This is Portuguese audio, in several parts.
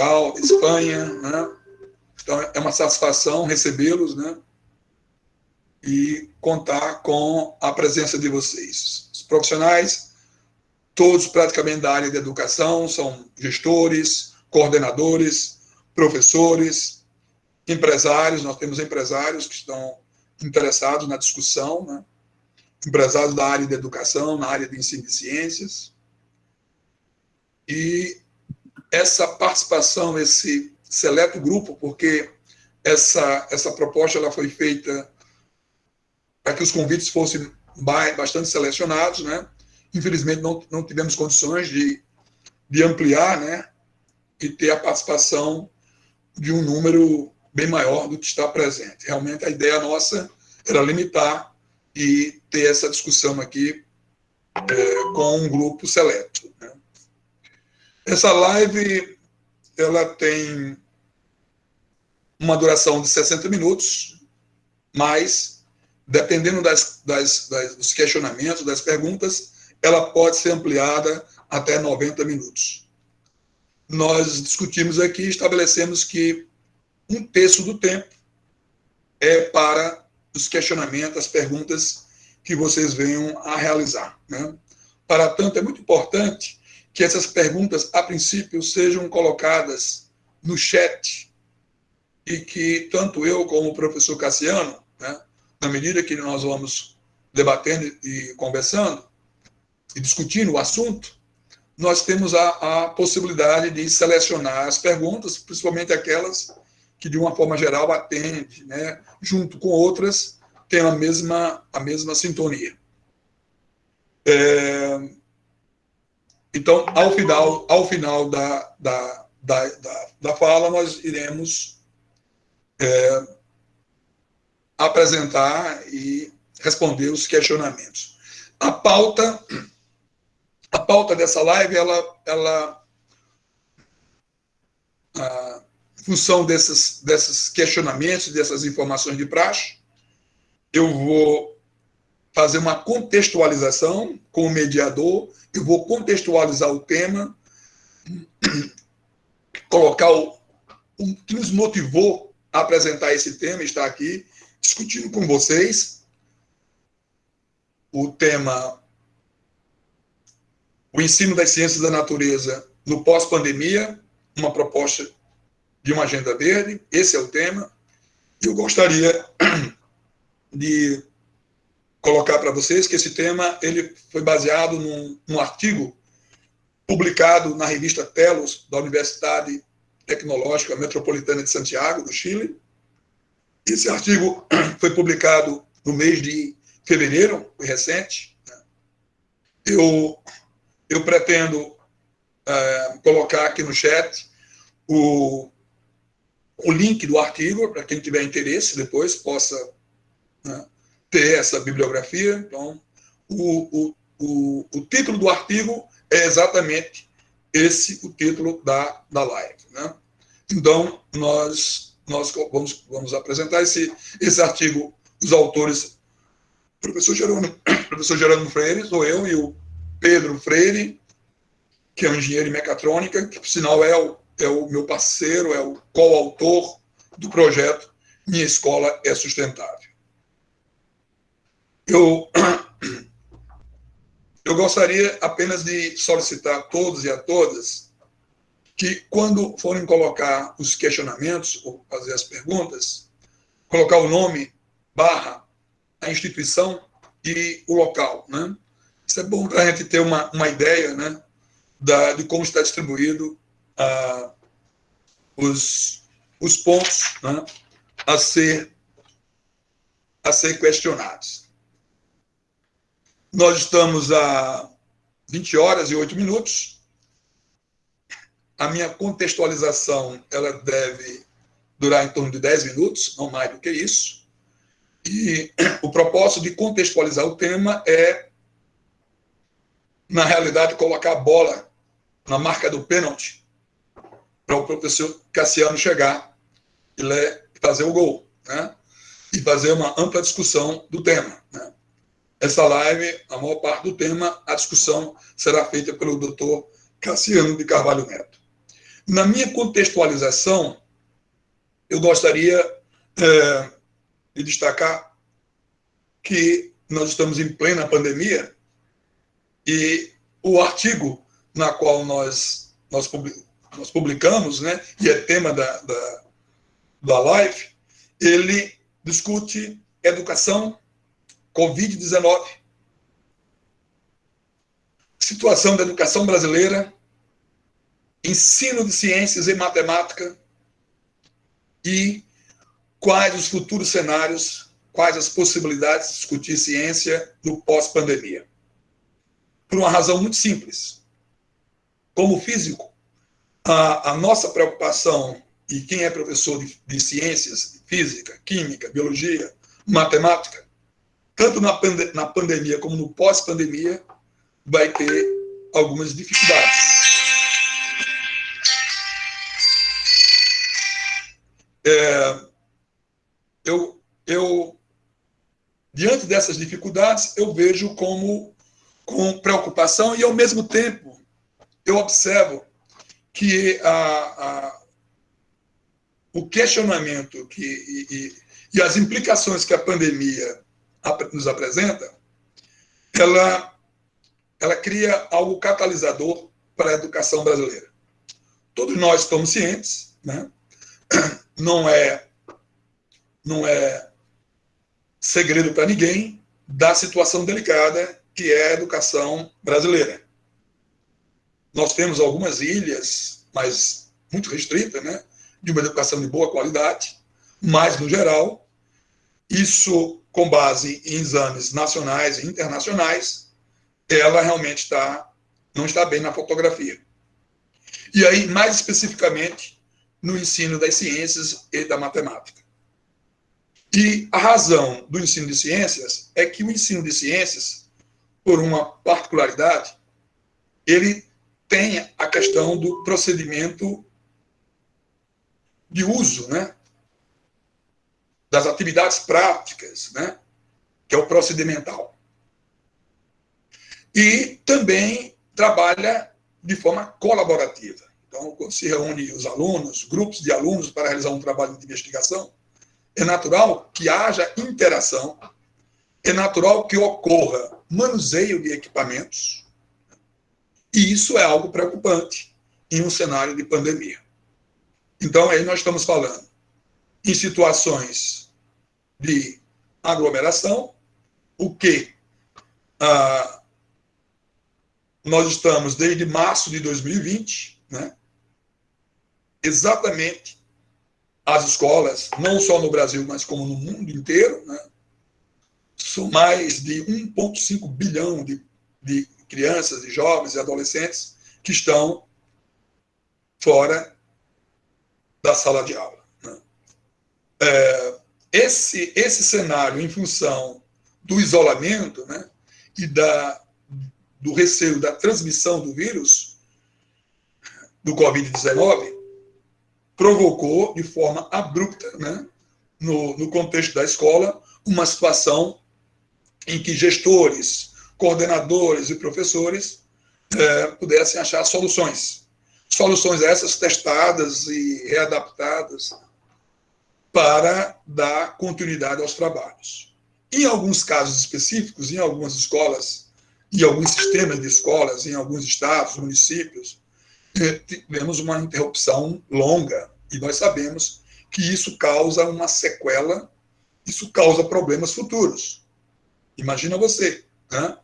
Portugal, Espanha, né? Então, é uma satisfação recebê-los, né? E contar com a presença de vocês. Os profissionais, todos praticamente da área de educação, são gestores, coordenadores, professores, empresários, nós temos empresários que estão interessados na discussão, né? empresários da área de educação, na área de ensino de ciências. E essa participação, esse seleto grupo, porque essa, essa proposta ela foi feita para que os convites fossem bastante selecionados, né? Infelizmente, não, não tivemos condições de, de ampliar, né? E ter a participação de um número bem maior do que está presente. Realmente, a ideia nossa era limitar e ter essa discussão aqui é, com um grupo seleto. Né? Essa live ela tem uma duração de 60 minutos, mas, dependendo das, das, das, dos questionamentos, das perguntas, ela pode ser ampliada até 90 minutos. Nós discutimos aqui, estabelecemos que um terço do tempo é para os questionamentos, as perguntas que vocês venham a realizar. Né? Para tanto, é muito importante que essas perguntas, a princípio, sejam colocadas no chat e que tanto eu como o professor Cassiano, né, na medida que nós vamos debatendo e conversando e discutindo o assunto, nós temos a, a possibilidade de selecionar as perguntas, principalmente aquelas que, de uma forma geral, atende, né, junto com outras, tem a mesma, a mesma sintonia. É, então, ao final, ao final da, da, da, da, da fala, nós iremos é, apresentar e responder os questionamentos. A pauta, a pauta dessa live, ela, ela a função desses, desses questionamentos, dessas informações de praxe, eu vou fazer uma contextualização com o mediador, eu vou contextualizar o tema, colocar o, o que nos motivou a apresentar esse tema, estar aqui discutindo com vocês. O tema o ensino das ciências da natureza no pós-pandemia, uma proposta de uma agenda verde, esse é o tema. Eu gostaria de colocar para vocês que esse tema ele foi baseado num, num artigo publicado na revista Telos, da Universidade Tecnológica Metropolitana de Santiago, do Chile. Esse artigo foi publicado no mês de fevereiro, foi recente. Eu, eu pretendo é, colocar aqui no chat o, o link do artigo, para quem tiver interesse depois possa né, ter essa bibliografia. Então, o, o, o, o, título do artigo é exatamente esse o título da, da live. Né? Então, nós, nós vamos, vamos apresentar esse, esse artigo, os autores, professor Jerônimo, professor Jerônimo Freire, sou eu e o Pedro Freire, que é um engenheiro em mecatrônica, que, por sinal, é o, é o meu parceiro, é o coautor do projeto Minha Escola é Sustentável. Eu, eu gostaria apenas de solicitar a todos e a todas que, quando forem colocar os questionamentos ou fazer as perguntas, colocar o nome, barra, a instituição e o local. Né? Isso é bom para a gente ter uma, uma ideia né, da, de como está distribuído ah, os, os pontos né, a, ser, a ser questionados. Nós estamos a 20 horas e 8 minutos. A minha contextualização ela deve durar em torno de 10 minutos, não mais do que isso. E o propósito de contextualizar o tema é, na realidade, colocar a bola na marca do pênalti para o professor Cassiano chegar e fazer o gol, né? E fazer uma ampla discussão do tema, né? Essa live, a maior parte do tema, a discussão será feita pelo doutor Cassiano de Carvalho Neto. Na minha contextualização, eu gostaria é, de destacar que nós estamos em plena pandemia e o artigo na qual nós, nós, publicamos, né, e é tema da, da, da live, ele discute educação, Covid-19, situação da educação brasileira, ensino de ciências e matemática e quais os futuros cenários, quais as possibilidades de discutir ciência no pós-pandemia. Por uma razão muito simples. Como físico, a, a nossa preocupação, e quem é professor de, de ciências, física, química, biologia, matemática, tanto na, pande na pandemia como no pós-pandemia, vai ter algumas dificuldades. É, eu, eu, diante dessas dificuldades, eu vejo como com preocupação e, ao mesmo tempo, eu observo que a, a, o questionamento que, e, e, e, as implicações que a pandemia nos apresenta, ela, ela cria algo catalisador para a educação brasileira. Todos nós estamos cientes, né? não é não é segredo para ninguém da situação delicada que é a educação brasileira. Nós temos algumas ilhas, mas muito restritas, né, de uma educação de boa qualidade, mas, no geral, isso com base em exames nacionais e internacionais, ela realmente está, não está bem na fotografia. E aí, mais especificamente, no ensino das ciências e da matemática. E a razão do ensino de ciências é que o ensino de ciências, por uma particularidade, ele tem a questão do procedimento de uso, né? Das atividades práticas, né? Que é o procedimental. E também trabalha de forma colaborativa. Então, quando se reúne os alunos, grupos de alunos para realizar um trabalho de investigação, é natural que haja interação, é natural que ocorra manuseio de equipamentos, e isso é algo preocupante em um cenário de pandemia. Então, aí nós estamos falando em situações de aglomeração, o que ah, nós estamos desde março de 2020, né, exatamente as escolas, não só no Brasil, mas como no mundo inteiro, né? são mais de 1,5 bilhão de, de crianças, de jovens e adolescentes que estão fora da sala de aula. Né? É, esse, esse cenário, em função do isolamento né, e da, do receio da transmissão do vírus, do Covid-19, provocou de forma abrupta, né, no, no contexto da escola, uma situação em que gestores, coordenadores e professores é, pudessem achar soluções. Soluções essas testadas e readaptadas para dar continuidade aos trabalhos. Em alguns casos específicos, em algumas escolas, em alguns sistemas de escolas, em alguns estados, municípios, tivemos uma interrupção longa, e nós sabemos que isso causa uma sequela, isso causa problemas futuros. Imagina você, né?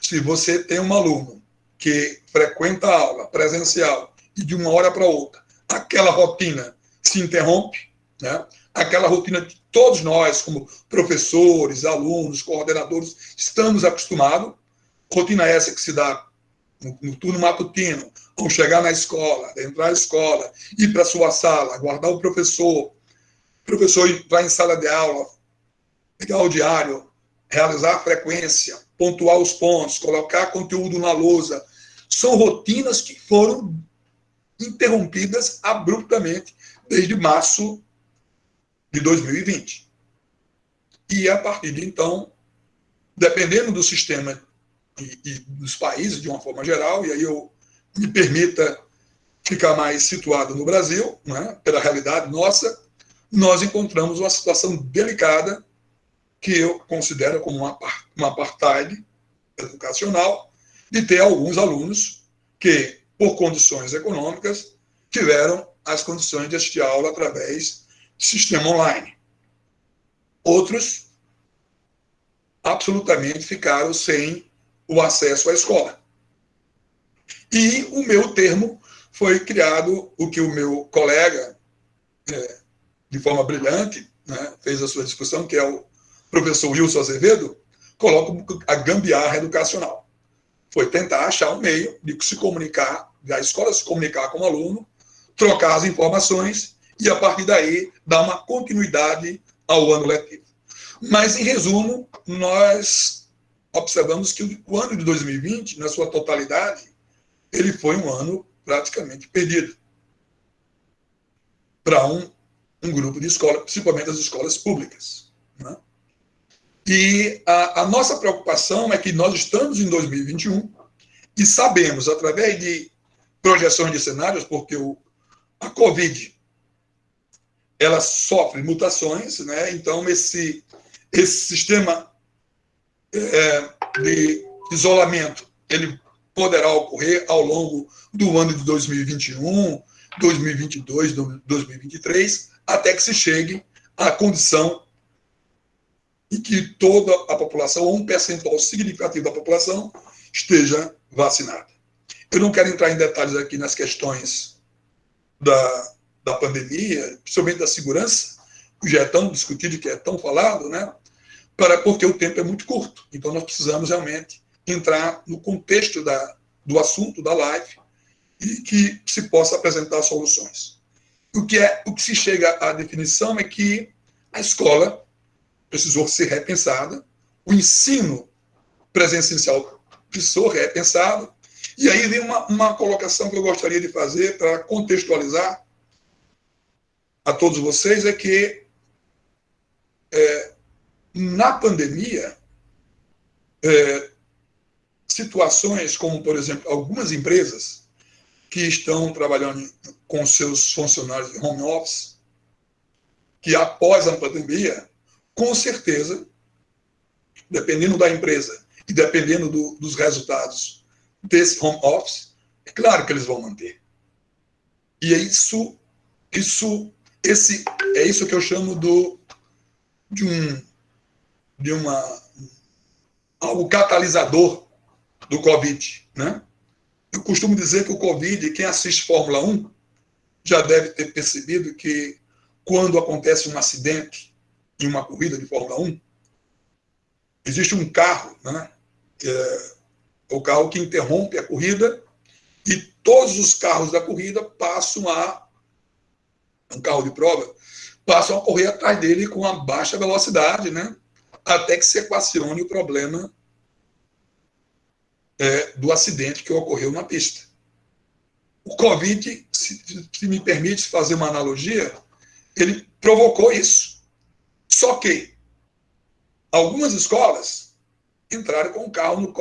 se você tem um aluno que frequenta a aula presencial e de uma hora para outra, aquela rotina se interrompe, né? Aquela rotina que todos nós, como professores, alunos, coordenadores, estamos acostumados, rotina essa que se dá no, no turno matutino, ao chegar na escola, entrar na escola, ir para a sua sala, aguardar o professor, o professor vai em sala de aula, pegar o diário, realizar a frequência, pontuar os pontos, colocar conteúdo na lousa, são rotinas que foram interrompidas abruptamente desde março de 2020. E a partir de então, dependendo do sistema e, e dos países de uma forma geral, e aí eu me permita ficar mais situado no Brasil, né, pela realidade nossa, nós encontramos uma situação delicada que eu considero como uma, uma apartheid educacional, de ter alguns alunos que, por condições econômicas, tiveram as condições de assistir aula através sistema online. Outros absolutamente ficaram sem o acesso à escola. E o meu termo foi criado, o que o meu colega, é, de forma brilhante, né, fez a sua discussão, que é o professor Wilson Azevedo, coloca a gambiarra educacional. Foi tentar achar um meio de se comunicar, da escola se comunicar com o aluno, trocar as informações e, a partir daí, dar uma continuidade ao ano letivo. Mas, em resumo, nós observamos que o ano de 2020, na sua totalidade, ele foi um ano praticamente perdido para um, um grupo de escolas, principalmente as escolas públicas. Né? E a, a, nossa preocupação é que nós estamos em 2021 e sabemos, através de projeções de cenários, porque o, a Covid ela sofre mutações, né? então esse, esse sistema é, de isolamento ele poderá ocorrer ao longo do ano de 2021, 2022, 2023, até que se chegue à condição em que toda a população, ou um percentual significativo da população, esteja vacinada. Eu não quero entrar em detalhes aqui nas questões da, da pandemia, principalmente da segurança, que já é tão discutido, que é tão falado, né? Para, porque o tempo é muito curto. Então, nós precisamos realmente entrar no contexto da, do assunto da live e que se possa apresentar soluções. O que, é, o que se chega à definição é que a escola precisou ser repensada, o ensino presencial precisou ser repensado, e aí vem uma, uma colocação que eu gostaria de fazer para contextualizar a todos vocês, é que é, na pandemia, é, situações como, por exemplo, algumas empresas que estão trabalhando com seus funcionários de home office, que após a pandemia, com certeza, dependendo da empresa e dependendo do, dos resultados desse home office, é claro que eles vão manter. E é isso, isso, esse, é isso que eu chamo do, de um, de uma, algo catalisador do Covid, né? Eu costumo dizer que o Covid, quem assiste Fórmula 1, já deve ter percebido que quando acontece um acidente em uma corrida de Fórmula 1, existe um carro, né? É o carro que interrompe a corrida e todos os carros da corrida passam a um carro de prova passam a correr atrás dele com uma baixa velocidade, né? Até que se equacione o problema é, do acidente que ocorreu na pista. O Covid, se, se me permite fazer uma analogia, ele provocou isso. Só que algumas escolas entraram com o carro no,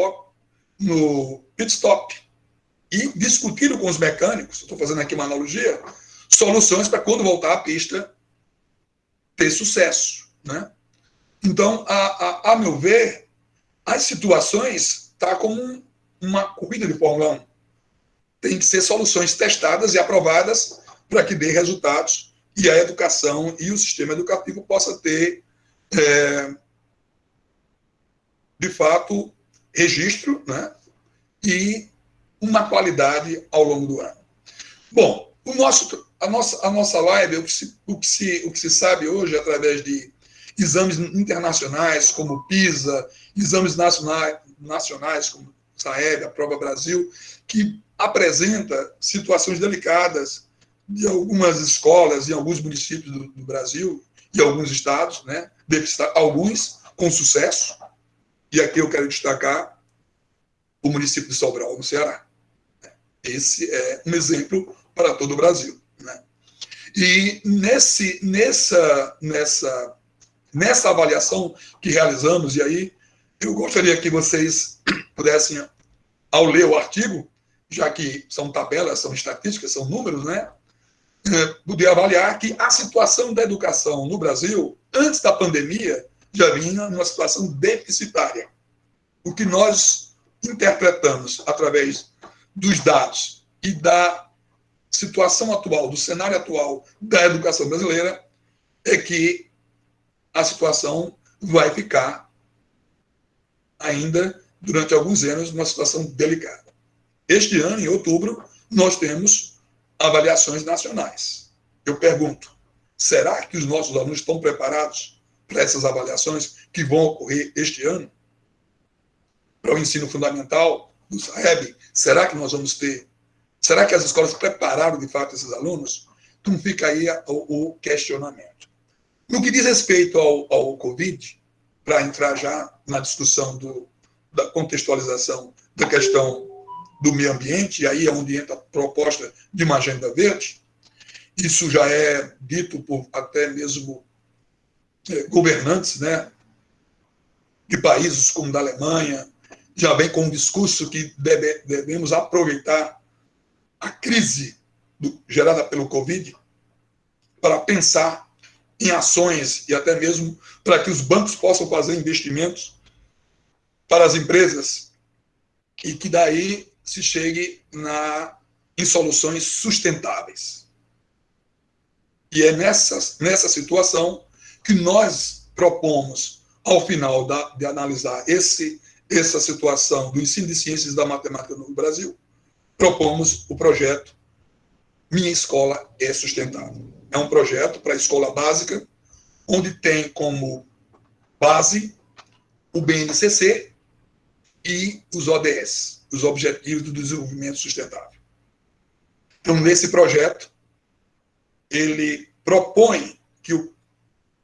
no pit stop e discutiram com os mecânicos, estou fazendo aqui uma analogia, soluções para quando voltar à pista ter sucesso. Né? Então, a, a, a meu ver, as situações está como uma corrida de Fórmula 1. Tem que ser soluções testadas e aprovadas para que dê resultados e a educação e o sistema educativo possa ter, é, de fato, registro né, e uma qualidade ao longo do ano. Bom, o nosso, a, nossa, a nossa live, o que, se, o, que se, o que se sabe hoje através de exames internacionais como PISA, exames nacionais, nacionais, como Saeb, a Prova Brasil, que apresenta situações delicadas de algumas escolas em alguns municípios do, do Brasil e alguns estados, né? alguns com sucesso, e aqui eu quero destacar o município de Sobral, no Ceará. Esse é um exemplo para todo o Brasil. E nesse, nessa, nessa, nessa avaliação que realizamos, e aí eu gostaria que vocês pudessem, ao ler o artigo, já que são tabelas, são estatísticas, são números, né? É, poder avaliar que a situação da educação no Brasil, antes da pandemia, já vinha numa situação deficitária. O que nós interpretamos através dos dados e da situação atual, do cenário atual da educação brasileira, é que a situação vai ficar ainda durante alguns anos numa situação delicada. Este ano, em outubro, nós temos avaliações nacionais. Eu pergunto, será que os nossos alunos estão preparados para essas avaliações que vão ocorrer este ano? Para o ensino fundamental, do SAEB, será que nós vamos ter? Será que as escolas prepararam de fato esses alunos? Então fica aí o, o questionamento. No que diz respeito ao, ao Covid, para entrar já na discussão do, da contextualização da questão do meio ambiente, e aí é onde entra a proposta de uma agenda verde, isso já é dito por até mesmo é, governantes né, de países como da Alemanha, já vem com um discurso que deve, devemos aproveitar a crise do, gerada pelo Covid para pensar em ações e até mesmo para que os bancos possam fazer investimentos para as empresas e que daí se chegue na, em soluções sustentáveis. E é nessa, nessa situação que nós propomos, ao final da, de analisar esse, essa situação do ensino de ciências da matemática no Brasil, propomos o projeto Minha Escola é Sustentável. É um projeto para a escola básica, onde tem como base o BNCC e os ODS, os Objetivos do Desenvolvimento Sustentável. Então, nesse projeto, ele propõe que o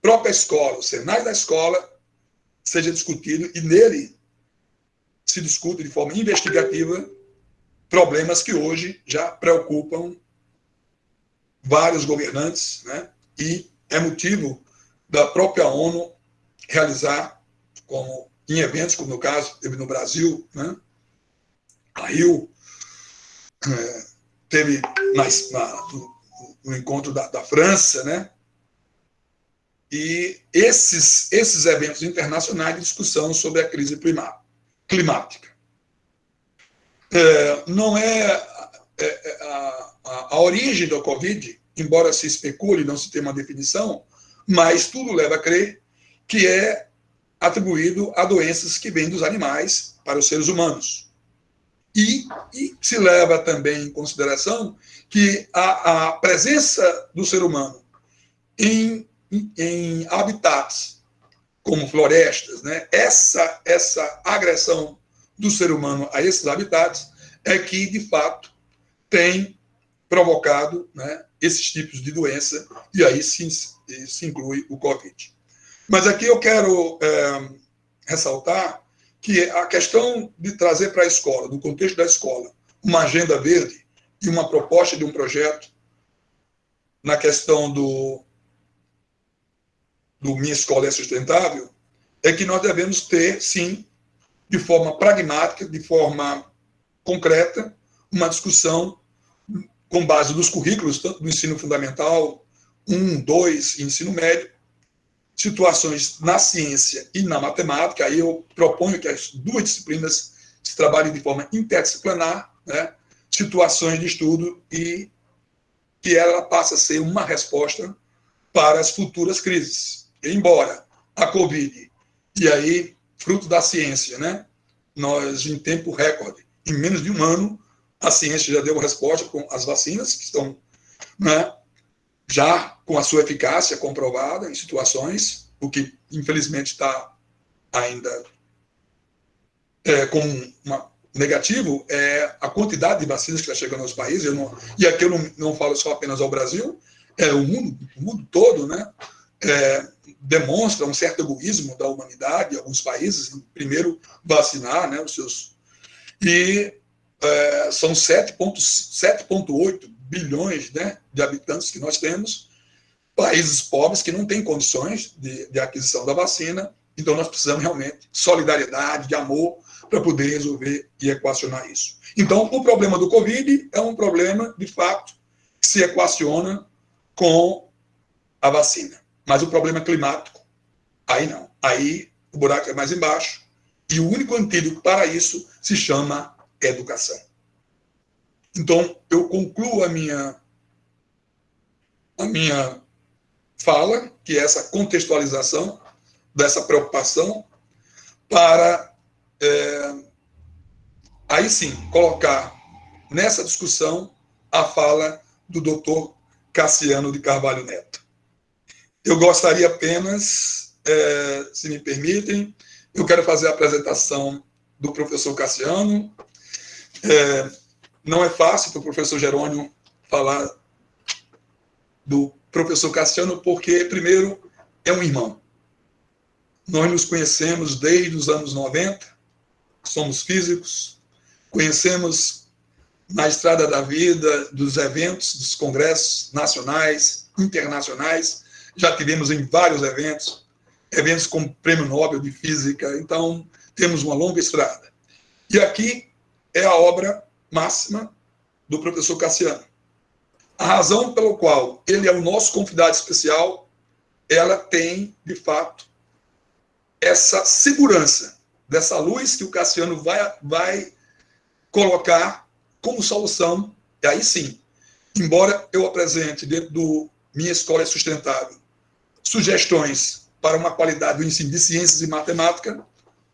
própria escola, o cenário da escola, seja discutido e nele se discute de forma investigativa problemas que hoje já preocupam vários governantes, né? e é motivo da própria ONU realizar, como em eventos, como no caso teve no Brasil, né? a Rio é, teve na, na, no, no, encontro da, da França, né? e esses, esses eventos internacionais de discussão sobre a crise climática. É, não é, é, é a, a, a, origem da Covid, embora se especule, não se tenha uma definição, mas tudo leva a crer que é atribuído a doenças que vêm dos animais para os seres humanos. E, e se leva também em consideração que a, a presença do ser humano em, em, em habitats como florestas, né, essa, essa agressão do ser humano a esses habitats é que, de fato, tem provocado né, esses tipos de doença, e aí se, se inclui o Covid. Mas aqui eu quero é, ressaltar que a questão de trazer para a escola, do contexto da escola, uma agenda verde e uma proposta de um projeto na questão do, do Minha Escola é Sustentável, é que nós devemos ter, sim, de forma pragmática, de forma concreta, uma discussão com base nos currículos, tanto do ensino fundamental, um, dois, e ensino médio, situações na ciência e na matemática, aí eu proponho que as duas disciplinas se trabalhem de forma interdisciplinar, né, situações de estudo e que ela passe a ser uma resposta para as futuras crises. Embora a Covid, e aí fruto da ciência, né? Nós, em tempo recorde, em menos de um ano, a ciência já deu a resposta com as vacinas, que estão né, já com a sua eficácia comprovada em situações, o que infelizmente está ainda é, com uma negativo é a quantidade de vacinas que está chegando aos países. Não, e aqui eu não, não falo só apenas ao Brasil, é o mundo, o mundo todo, né? É, demonstra um certo egoísmo da humanidade, alguns países, primeiro vacinar né, os seus. E é, são 7,8 bilhões né, de habitantes que nós temos, países pobres que não têm condições de, de aquisição da vacina, Então nós precisamos realmente de solidariedade, de amor, para poder resolver e equacionar isso. Então, o problema do Covid é um problema, de fato, que se equaciona com a vacina. Mas o problema climático, aí não. Aí o buraco é mais embaixo. E o único antídoto para isso se chama educação. Então, eu concluo a minha, a minha fala, que é essa contextualização dessa preocupação, para é, aí sim colocar nessa discussão a fala do doutor Cassiano de Carvalho Neto. Eu gostaria apenas, é, se me permitem, eu quero fazer a apresentação do professor Cassiano. É, não é fácil para o professor Jerônimo falar do professor Cassiano, porque, primeiro, é um irmão. Nós nos conhecemos desde os anos 90, somos físicos, conhecemos na estrada da vida, dos eventos, dos congressos nacionais, internacionais, já tivemos em vários eventos, eventos como Prêmio Nobel de Física, então temos uma longa estrada. E aqui é a obra máxima do professor Cassiano. A razão pela qual ele é o nosso convidado especial, ela tem, de fato, essa segurança dessa luz que o Cassiano vai, vai colocar como solução, e aí sim, embora eu apresente dentro do Minha Escola é Sustentável sugestões para uma qualidade do ensino de ciências e matemática,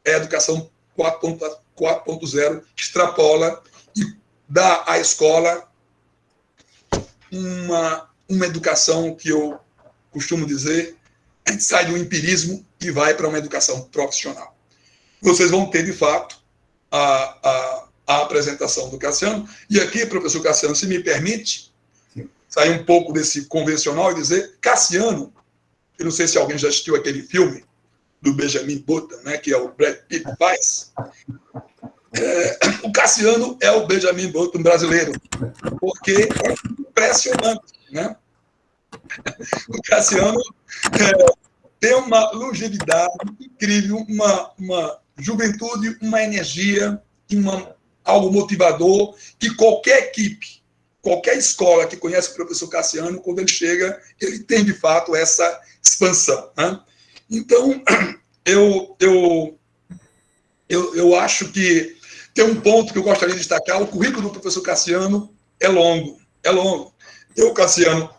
é a educação 4.0 extrapola e dá à escola uma, uma educação que eu costumo dizer, a gente sai do empirismo e vai para uma educação profissional. Vocês vão ter, de fato, a, a, a apresentação do Cassiano. E aqui, professor Cassiano, se me permite, sair um pouco desse convencional e dizer, Cassiano, eu não sei se alguém já assistiu aquele filme do Benjamin Button, né, que é o Brad Pitt faz. É, o Cassiano é o Benjamin Button brasileiro, porque é impressionante, né? O Cassiano é, tem uma longevidade incrível, uma, uma juventude, uma energia, uma, algo motivador que qualquer equipe, qualquer escola que conhece o professor Cassiano, quando ele chega, ele tem de fato essa expansão. Né? Então, eu, eu, eu, eu acho que tem um ponto que eu gostaria de destacar: o currículo do professor Cassiano é longo, é longo. Eu, Cassiano,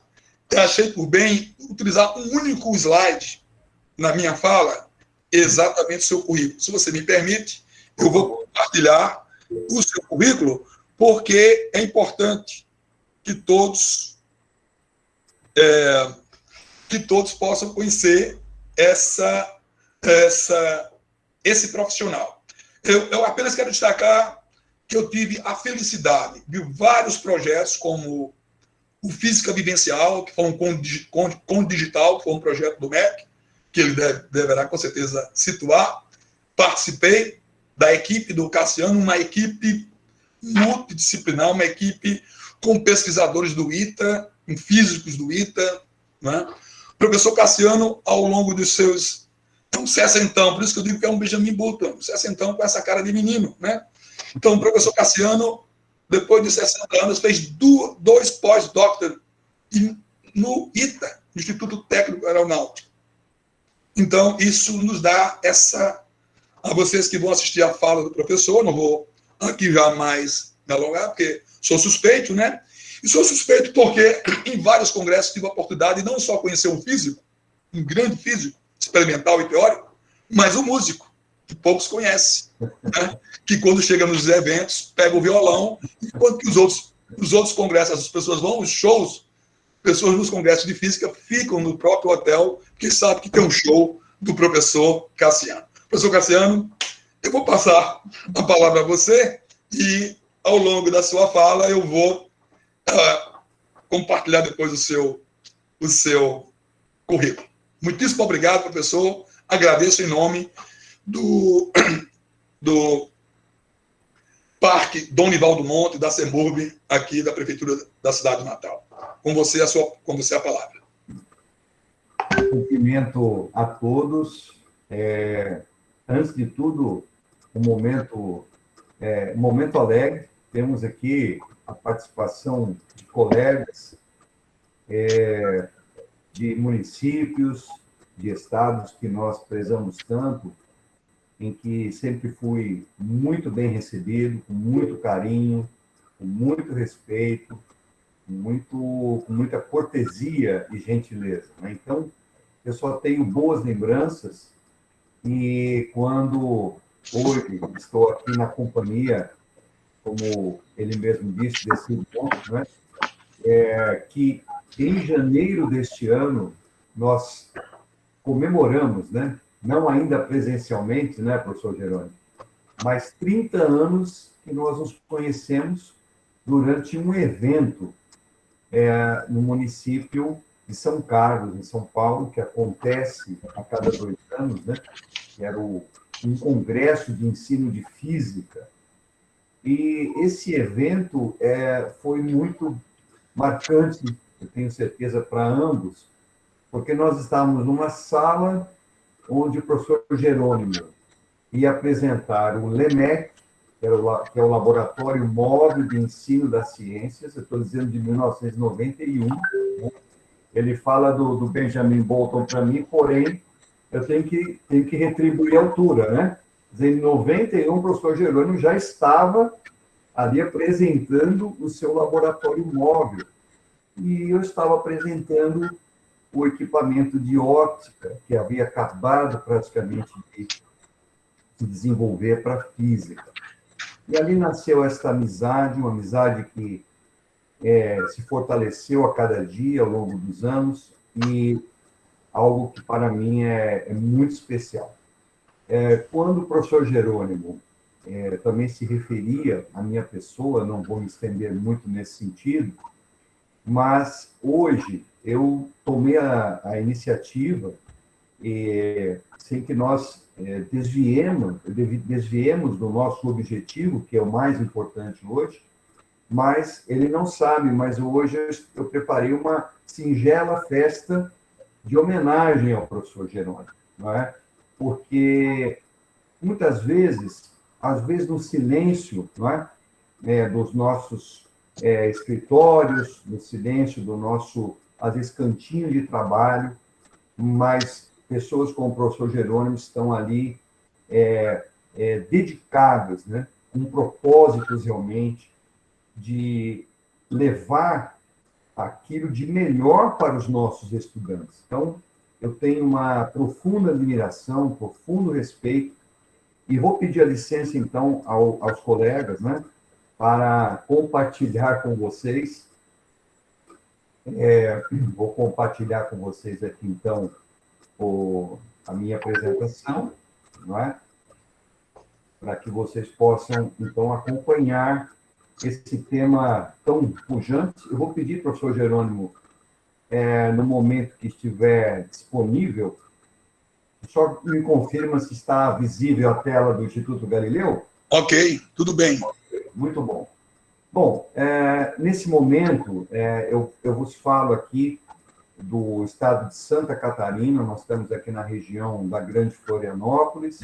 achei por bem utilizar um único slide na minha fala, exatamente o seu currículo. Se você me permite, eu vou compartilhar o seu currículo, porque é importante que todos é, que todos possam conhecer essa, essa, esse profissional. Eu, eu apenas quero destacar que eu tive a felicidade de vários projetos, como o Física Vivencial, que foi um com, digital, que foi um projeto do MEC, que ele deve, deverá com certeza situar. Participei da equipe do Cassiano, uma equipe multidisciplinar, uma equipe com pesquisadores do ITA, com físicos do ITA. Né? O professor Cassiano, ao longo dos seus. É um sessentão, por isso que eu digo que é um Benjamin Button, um sessentão com essa cara de menino. Né? Então, o professor Cassiano, depois de 60 anos, fez dois pós-doctor no ITA, Instituto Técnico Aeronáutico. Então, isso nos dá essa a vocês que vão assistir a fala do professor, não vou aqui jamais me alongar, porque sou suspeito, né? E sou suspeito porque em vários congressos tive a oportunidade de não só conhecer um físico, um grande físico, experimental e teórico, mas um músico, que poucos conhecem, né? que quando chega nos eventos, pega o violão, enquanto que os outros, os outros congressos, as pessoas vão aos shows, pessoas nos congressos de física ficam no próprio hotel, porque sabe que tem um show do professor Cassiano. Professor Cassiano, eu vou passar a palavra a você e, ao longo da sua fala, eu vou uh, compartilhar depois o seu, o seu currículo. Muitíssimo obrigado, professor. Agradeço em nome do, do Parque Dom Nivaldo Monte, da Semurb, aqui da Prefeitura da cidade de Natal. Com você, a, sua, com você a palavra. Cumprimento a todos É, antes de tudo, um momento, é, um momento alegre. Temos aqui a participação de colegas é, de municípios, de estados que nós prezamos tanto, em que sempre fui muito bem recebido, com muito carinho, com muito respeito, com, muito, com muita cortesia e gentileza. Né? Então, eu só tenho boas lembranças e quando hoje estou aqui na companhia, como ele mesmo disse, desse ponto, né? É, que em janeiro deste ano nós comemoramos, né? não ainda presencialmente, né, professor Jerônimo, mas 30 anos que nós nos conhecemos durante um evento é, no município de São Carlos, em São Paulo, que acontece a cada dois anos, né? que era o, um congresso de ensino de física. E esse evento é, foi muito marcante, eu tenho certeza, para ambos, porque nós estávamos numa sala onde o professor Jerônimo ia apresentar o LEMEC, que, é o Laboratório Móvel de Ensino das Ciências, eu estou dizendo de 1991. Né? Ele fala do, do Benjamin Bolton para mim, porém, eu tenho que, tenho que retribuir a altura, né? Em 91, o professor Jerônimo já estava ali apresentando o seu laboratório móvel. E eu estava apresentando o equipamento de óptica, que havia acabado praticamente de se desenvolver para a física. E ali nasceu esta amizade, uma amizade que é, se fortaleceu a cada dia ao longo dos anos e algo que para mim é, é muito especial. É, quando o professor Jerônimo é, também se referia à minha pessoa, não vou me estender muito nesse sentido, mas hoje eu tomei a, a iniciativa, e, sem que nós é, desviemos, desviemos do nosso objetivo, que é o mais importante hoje, mas ele não sabe, mas hoje eu preparei uma singela festa de homenagem ao professor Jerônimo, não é? Porque muitas vezes, às vezes no silêncio, não é, é dos nossos é, escritórios, no silêncio do nosso às vezes cantinho de trabalho, mas pessoas como o professor Jerônimo estão ali é, é, dedicadas, né, com propósitos realmente de levar aquilo de melhor para os nossos estudantes. Então, eu tenho uma profunda admiração, profundo respeito, e vou pedir a licença, então, ao, aos colegas, né, para compartilhar com vocês é, vou compartilhar com vocês aqui, então, o, a minha apresentação, não é? Para que vocês possam, então, acompanhar esse tema tão pujante. Eu vou pedir, professor Jerônimo, é, no momento que estiver disponível, só me confirma se está visível a tela do Instituto Galileu? Ok, tudo bem. Muito bom. Bom, é, nesse momento, é, eu, eu vos falo aqui do estado de Santa Catarina, nós estamos aqui na região da Grande Florianópolis,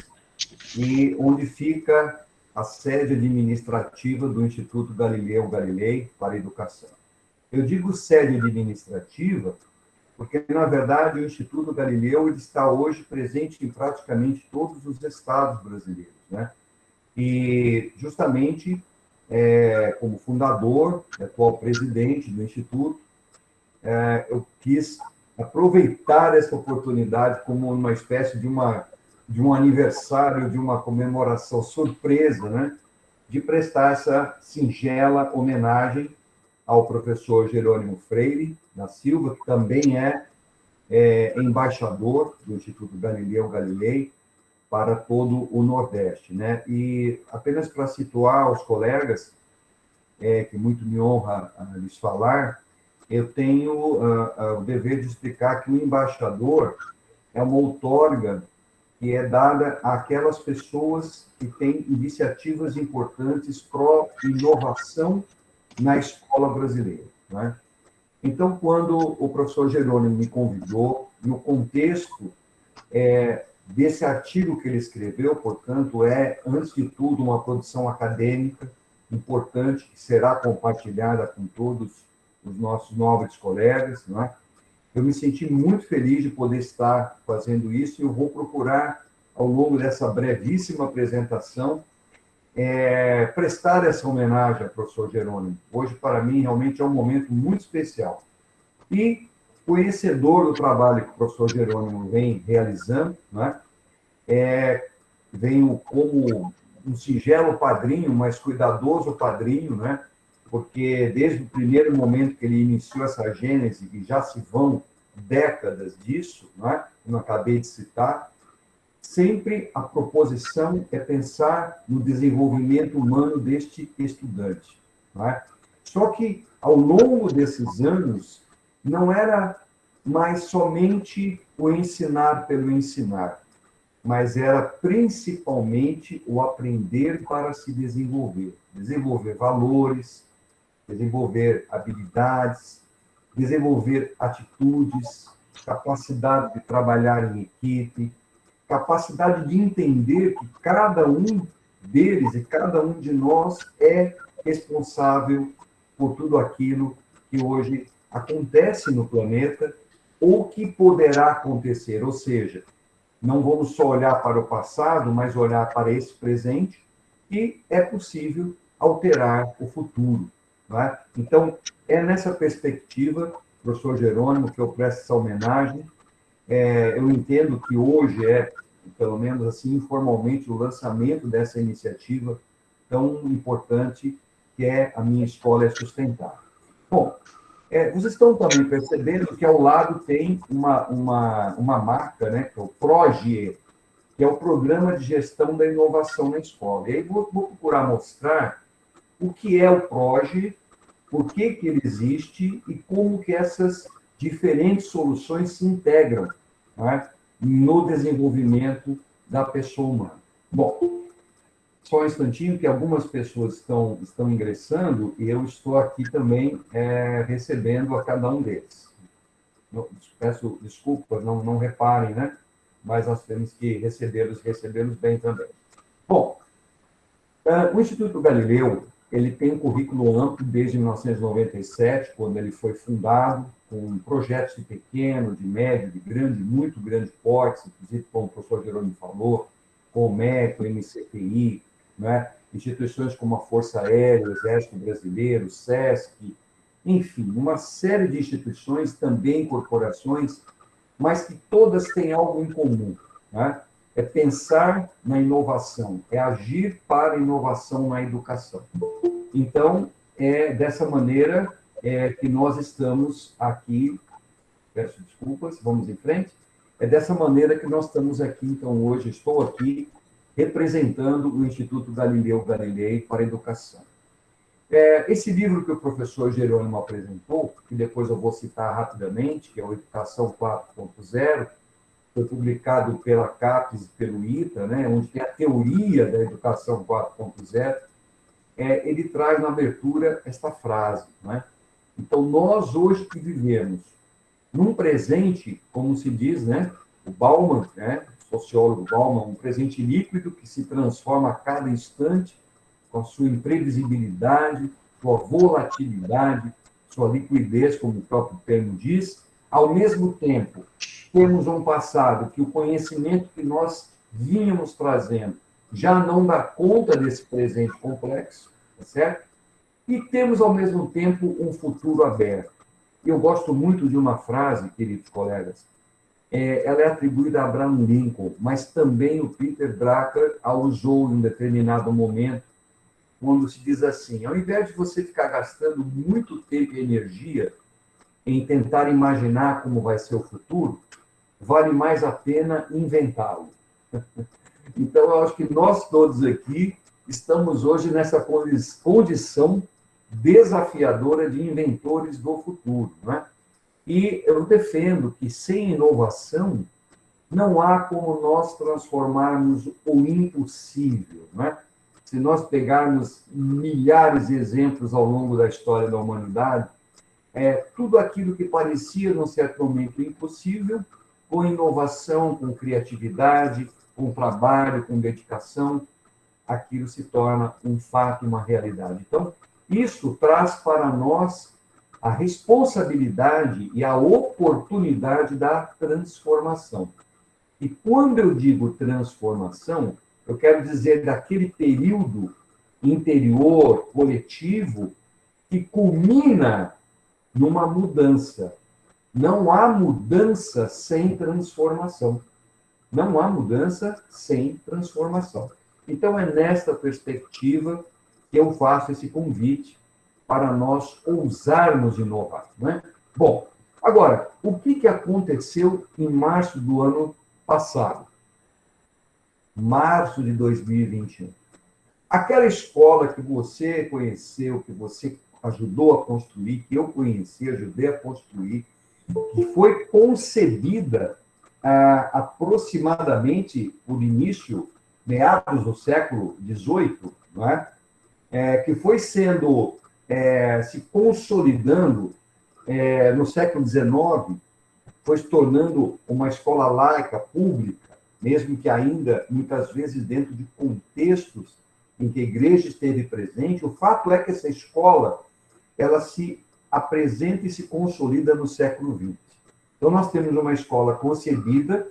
e onde fica a sede administrativa do Instituto Galileu Galilei para Educação. Eu digo sede administrativa porque, na verdade, o Instituto Galileu está hoje presente em praticamente todos os estados brasileiros, né? E, justamente, é, como fundador, atual presidente do Instituto, é, eu quis aproveitar essa oportunidade como uma espécie de, uma, de um aniversário, de uma comemoração surpresa, né? de prestar essa singela homenagem ao professor Jerônimo Freire da Silva, que também é, é embaixador do Instituto Galileu Galilei, para todo o Nordeste. Né? E apenas para situar os colegas, é, que muito me honra uh, lhes falar, eu tenho uh, uh, o dever de explicar que o embaixador é uma outorga que é dada àquelas pessoas que têm iniciativas importantes pró-inovação na escola brasileira. Né? Então, quando o professor Jerônimo me convidou, no contexto é, desse artigo que ele escreveu, portanto, é, antes de tudo, uma produção acadêmica importante que será compartilhada com todos os nossos nobres colegas. Não é? Eu me senti muito feliz de poder estar fazendo isso e eu vou procurar, ao longo dessa brevíssima apresentação, é, prestar essa homenagem ao professor Jerônimo. Hoje, para mim, realmente é um momento muito especial. E conhecedor do trabalho que o professor Jerônimo vem realizando, né? é, venho como um singelo padrinho, mas cuidadoso padrinho, né? porque desde o primeiro momento que ele iniciou essa gênese, e já se vão décadas disso, né? como acabei de citar, sempre a proposição é pensar no desenvolvimento humano deste estudante. Né? Só que, ao longo desses anos, não era mais somente o ensinar pelo ensinar, mas era principalmente o aprender para se desenvolver, desenvolver valores, desenvolver habilidades, desenvolver atitudes, capacidade de trabalhar em equipe, capacidade de entender que cada um deles e cada um de nós é responsável por tudo aquilo que hoje acontece no planeta ou que poderá acontecer. Ou seja, não vamos só olhar para o passado, mas olhar para esse presente e é possível alterar o futuro. É? Então, é nessa perspectiva, professor Jerônimo, que eu presto essa homenagem. É, eu entendo que hoje é, pelo menos assim, informalmente, o lançamento dessa iniciativa tão importante que é a minha escola é sustentável. Bom, é, vocês estão também percebendo que ao lado tem uma, uma, uma marca, né, que é o PROGE, que é o Programa de Gestão da Inovação na Escola. E aí vou, vou procurar mostrar o que é o PROGE, por que, que ele existe e como que essas diferentes soluções se integram né, no desenvolvimento da pessoa humana. Bom, só um instantinho, que algumas pessoas estão, estão ingressando e eu estou aqui também é, recebendo a cada um deles. peço desculpas, não, não reparem, né? Mas nós temos que recebê-los recebê-los bem também. Bom, uh, o Instituto Galileu ele tem um currículo amplo desde 1997, quando ele foi fundado, com projetos de pequeno, de médio, de grande, muito grande porte, inclusive como o professor Jerônimo falou, com o MEC, o MCTI, né? instituições como a Força Aérea, o Exército Brasileiro, o SESC, enfim, uma série de instituições, também corporações, mas que todas têm algo em comum. Né? É pensar na inovação, é agir para inovação na educação. Então, é dessa maneira é, que nós estamos aqui. Peço desculpas, vamos em frente. É dessa maneira que nós estamos aqui, então, hoje. Estou aqui representando o Instituto Galileu Galilei para a Educação. É, esse livro que o professor Jerônimo apresentou, que depois eu vou citar rapidamente, que é o Educação 4.0, foi publicado pela CAPES e pelo ITA, né, onde tem a teoria da Educação 4.0, é, ele traz na abertura esta frase. Né? Então, nós hoje que vivemos num presente, como se diz, né, o Bauman, né, sociólogo Bauman, um presente líquido que se transforma a cada instante com a sua imprevisibilidade, sua volatilidade, sua liquidez, como o próprio termo diz. Ao mesmo tempo, temos um passado que o conhecimento que nós vínhamos trazendo já não dá conta desse presente complexo, tá certo? E temos, ao mesmo tempo, um futuro aberto. Eu gosto muito de uma frase, queridos colegas, é, ela é atribuída a Abraham Lincoln, mas também o Peter Drucker a usou em um determinado momento, quando se diz assim: ao invés de você ficar gastando muito tempo e energia em tentar imaginar como vai ser o futuro, vale mais a pena inventá-lo. Então, eu acho que nós todos aqui estamos hoje nessa condição desafiadora de inventores do futuro, não é? E eu defendo que sem inovação não há como nós transformarmos o impossível. Né? Se nós pegarmos milhares de exemplos ao longo da história da humanidade, é, tudo aquilo que parecia, num certo momento, impossível, com inovação, com criatividade, com trabalho, com dedicação, aquilo se torna um fato, uma realidade. Então, isso traz para nós a responsabilidade e a oportunidade da transformação. E quando eu digo transformação, eu quero dizer daquele período interior, coletivo, que culmina numa mudança. Não há mudança sem transformação. Não há mudança sem transformação. Então, é nesta perspectiva que eu faço esse convite para nós ousarmos inovar. Né? Bom, agora, o que, que aconteceu em março do ano passado? Março de 2021. Aquela escola que você conheceu, que você ajudou a construir, que eu conheci, ajudei a construir, que foi concebida ah, aproximadamente por início, meados do século XVIII, é? É, que foi sendo, é, se consolidando é, no século XIX, foi se tornando uma escola laica, pública, mesmo que ainda, muitas vezes, dentro de contextos em que a igreja esteve presente, o fato é que essa escola ela se apresenta e se consolida no século XX. Então, nós temos uma escola concebida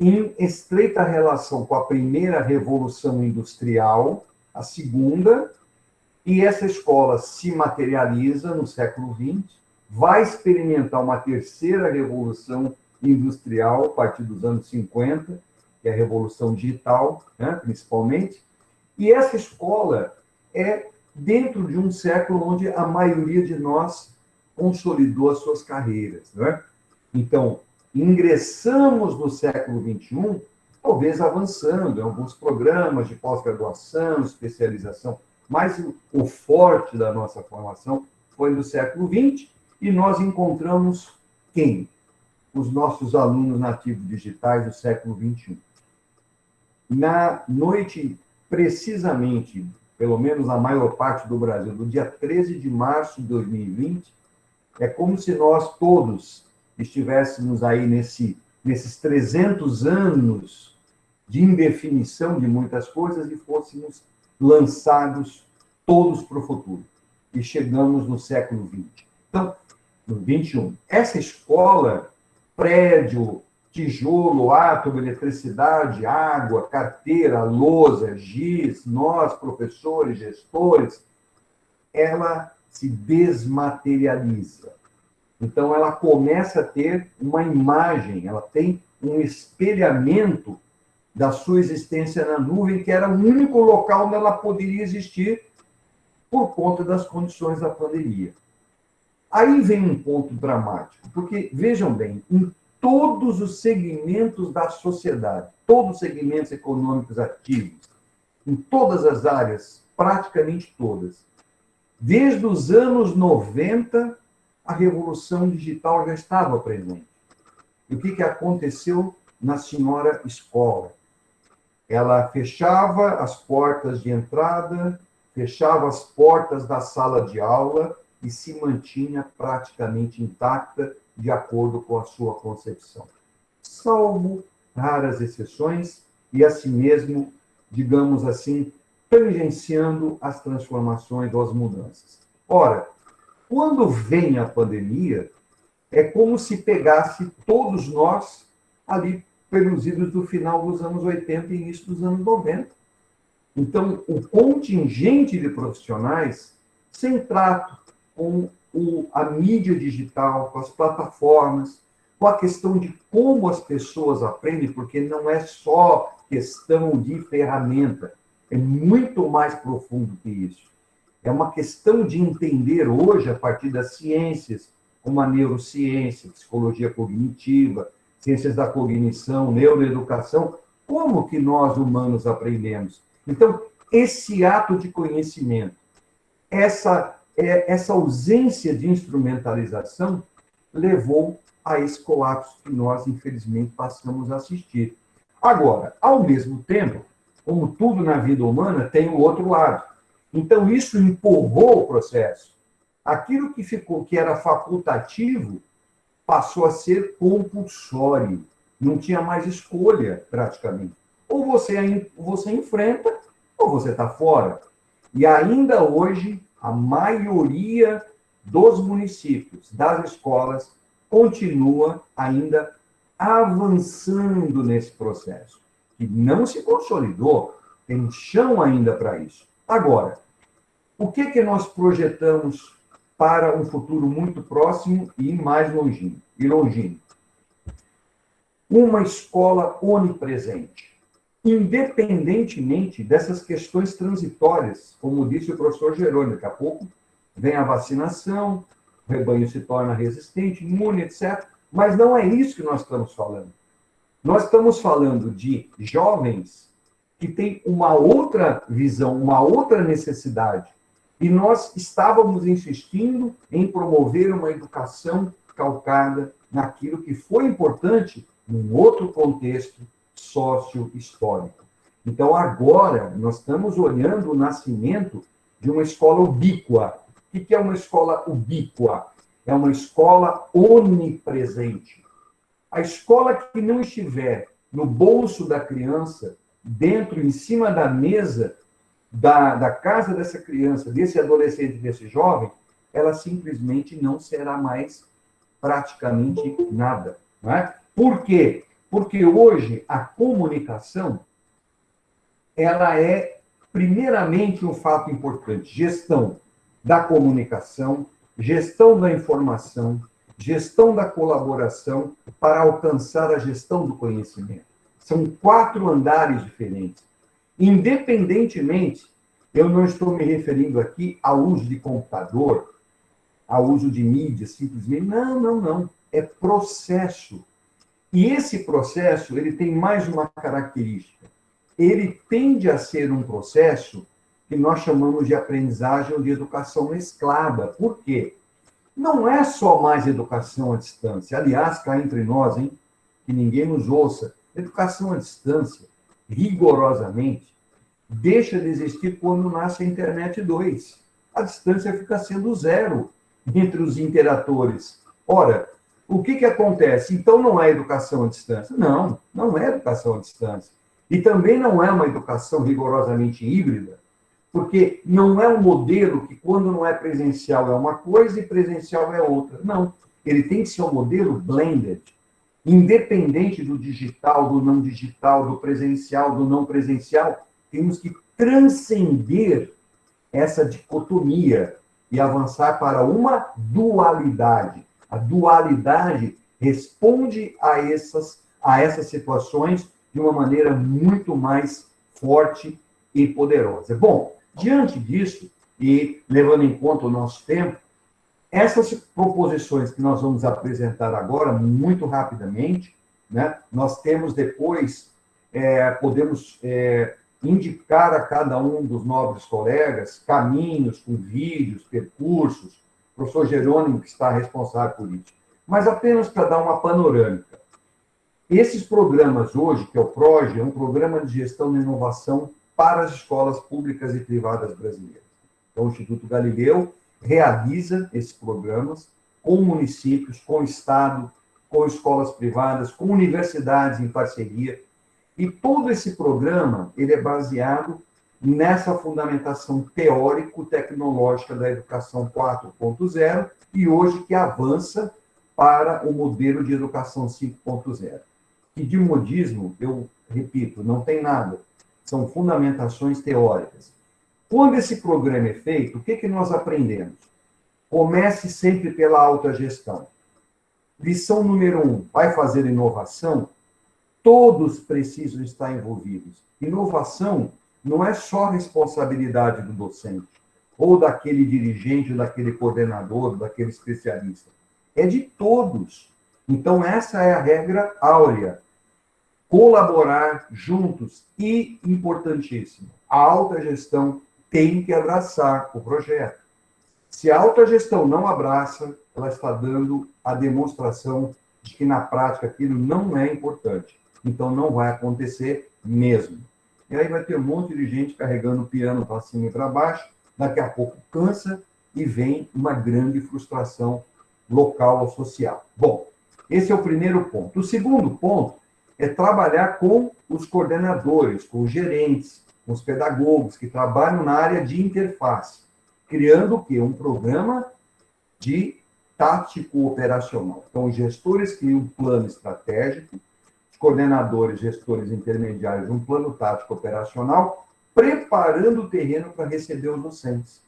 em estreita relação com a primeira revolução industrial, a segunda, e essa escola se materializa no século XX, vai experimentar uma terceira revolução industrial a partir dos anos 50, que é a revolução digital, né, principalmente, e essa escola é dentro de um século onde a maioria de nós consolidou as suas carreiras. Né? Então, ingressamos no século XXI, talvez avançando em alguns programas de pós-graduação, especialização, mas o forte da nossa formação foi no século XX e nós encontramos quem? Os nossos alunos nativos digitais do século XXI. Na noite precisamente, pelo menos a maior parte do Brasil, do dia 13 de março de 2020, é como se nós todos estivéssemos aí nesse, nesses 300 anos de indefinição de muitas coisas e fôssemos lançados todos para o futuro. E chegamos no século XX. Então, no 21. Essa escola, prédio, tijolo, átomo, eletricidade, água, carteira, lousa, giz, nós, professores, gestores, ela se desmaterializa. Então, ela começa a ter uma imagem, ela tem um espelhamento da sua existência na nuvem, que era o único local onde ela poderia existir por conta das condições da pandemia. Aí vem um ponto dramático, porque, vejam bem, em todos os segmentos da sociedade, todos os segmentos econômicos ativos, em todas as áreas, praticamente todas. Desde os anos 90, a revolução digital já estava presente. E o que, que aconteceu na senhora escola? Ela fechava as portas de entrada, fechava as portas da sala de aula e se mantinha praticamente intacta de acordo com a sua concepção, salvo raras exceções, e assim mesmo, digamos assim, tangenciando as transformações ou as mudanças. Ora, quando vem a pandemia, é como se pegasse todos nós ali pelos do final dos anos 80 e início dos anos 90. Então, o contingente de profissionais sem trato com o, a mídia digital, com as plataformas, com a questão de como as pessoas aprendem, porque não é só questão de ferramenta, é muito mais profundo que isso. É uma questão de entender hoje, a partir das ciências, como a neurociência, psicologia cognitiva, ciências da cognição, neuroeducação, como que nós humanos aprendemos. Então, esse ato de conhecimento, essa essa ausência de instrumentalização levou a esse colapso que nós, infelizmente, passamos a assistir. Agora, ao mesmo tempo, como tudo na vida humana, tem o outro lado. Então, isso empurrou o processo. Aquilo que ficou, que era facultativo, passou a ser compulsório. Não tinha mais escolha, praticamente. Ou você, você enfrenta, ou você está fora. E ainda hoje, a maioria dos municípios, das escolas, continua ainda avançando nesse processo, que não se consolidou, tem chão ainda para isso. Agora, o que, que nós projetamos para um futuro muito próximo e mais longínquo? E longínquo? Uma escola onipresente, independentemente dessas questões transitórias, como disse o professor Jerônimo, daqui a pouco vem a vacinação, o rebanho se torna resistente, imune, etc. Mas não é isso que nós estamos falando. Nós estamos falando de jovens que têm uma outra visão, uma outra necessidade. E nós estávamos insistindo em promover uma educação calcada naquilo que foi importante num outro contexto sócio-histórico. Então, agora, nós estamos olhando o nascimento de uma escola ubíqua. O que é uma escola ubíqua? é uma escola onipresente. A escola que não estiver no bolso da criança, dentro, em cima da mesa da, da casa dessa criança, desse adolescente, desse jovem, ela simplesmente não será mais praticamente nada. Não é? Por quê? Porque hoje a comunicação ela é primeiramente um fato importante, gestão da comunicação, gestão da informação, gestão da colaboração para alcançar a gestão do conhecimento. São quatro andares diferentes. Independentemente, eu não estou me referindo aqui ao uso de computador, ao uso de mídia, simplesmente. Não, não, não. É processo. E esse processo, ele tem mais uma característica. Ele tende a ser um processo que nós chamamos de aprendizagem ou de educação mesclada. Por quê? Não é só mais educação à distância. Aliás, cá entre nós, hein, que ninguém nos ouça, educação à distância, rigorosamente, deixa de existir quando nasce a internet 2. A distância fica sendo zero entre os interatores. Ora, o que, que acontece? Então não é educação à distância? Não, não é educação à distância. E também não é uma educação rigorosamente híbrida, porque não é um modelo que, quando não é presencial, é uma coisa e presencial é outra. Não. Ele tem que ser um modelo blended, independente do digital, do não digital, do presencial, do não presencial. Temos que transcender essa dicotomia e avançar para uma dualidade. A dualidade responde a essas, a essas situações de uma maneira muito mais forte e poderosa. Bom, Diante disso, e levando em conta o nosso tempo, essas proposições que nós vamos apresentar agora, muito rapidamente, né, nós temos depois, é, podemos é, indicar a cada um dos nobres colegas caminhos com vídeos, percursos, professor Jerônimo, que está responsável por isso. Mas apenas para dar uma panorâmica. Esses programas hoje, que é o PROGE, é um programa de gestão de inovação para as escolas públicas e privadas brasileiras. Então, o Instituto Galileu realiza esses programas com municípios, com o Estado, com escolas privadas, com universidades em parceria. E todo esse programa ele é baseado nessa fundamentação teórico-tecnológica da educação 4.0 e hoje que avança para o modelo de educação 5.0. Que de modismo, eu repito, não tem nada são fundamentações teóricas. Quando esse programa é feito, o que, que nós aprendemos? Comece sempre pela autogestão. Lição número um: vai fazer inovação? Todos precisam estar envolvidos. Inovação não é só responsabilidade do docente, ou daquele dirigente, ou daquele coordenador, ou daquele especialista. É de todos. Então, essa é a regra áurea colaborar juntos e, importantíssimo, a alta gestão tem que abraçar o projeto. Se a alta gestão não abraça, ela está dando a demonstração de que na prática aquilo não é importante. Então não vai acontecer mesmo. E aí vai ter um monte de gente carregando o piano para cima e para baixo, daqui a pouco cansa e vem uma grande frustração local ou social. Bom, esse é o primeiro ponto. O segundo ponto é trabalhar com os coordenadores, com os gerentes, com os pedagogos que trabalham na área de interface, criando o quê? Um programa de tático operacional. Então, os gestores criam um plano estratégico, coordenadores, gestores intermediários, um plano tático operacional, preparando o terreno para receber os docentes.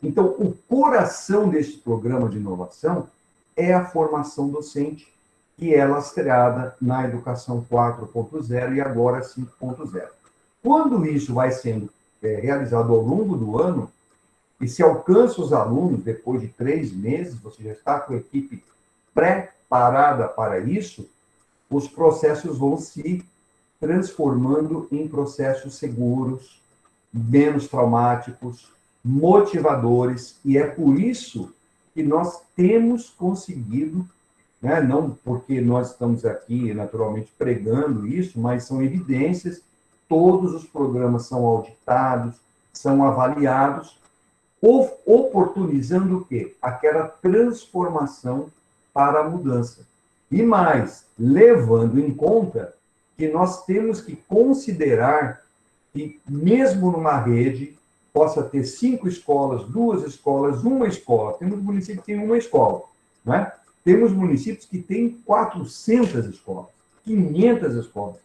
Então, o coração deste programa de inovação é a formação docente, que é lastreada na educação 4.0 e agora 5.0. Quando isso vai sendo é, realizado ao longo do ano, e se alcança os alunos depois de três meses, você já está com a equipe preparada para isso, os processos vão se transformando em processos seguros, menos traumáticos, motivadores, e é por isso que nós temos conseguido, né, não porque nós estamos aqui naturalmente pregando isso, mas são evidências, todos os programas são auditados, são avaliados, oportunizando o quê? Aquela transformação para a mudança. E mais, levando em conta que nós temos que considerar que, mesmo numa rede, possa ter cinco escolas, duas escolas, uma escola. Temos municípios que têm uma escola, não é? Temos municípios que têm 400 escolas, 500 escolas.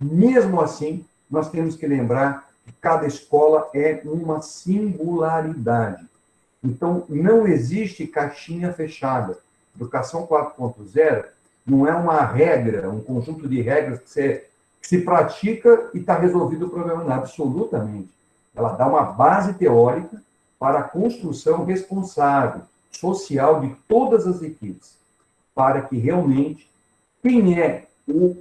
Mesmo assim, nós temos que lembrar que cada escola é uma singularidade. Então, não existe caixinha fechada. Educação 4.0 não é uma regra, um conjunto de regras que, você, se pratica e está resolvido o problema. Não, absolutamente. Ela dá uma base teórica para a construção responsável, social de todas as equipes, para que realmente quem é o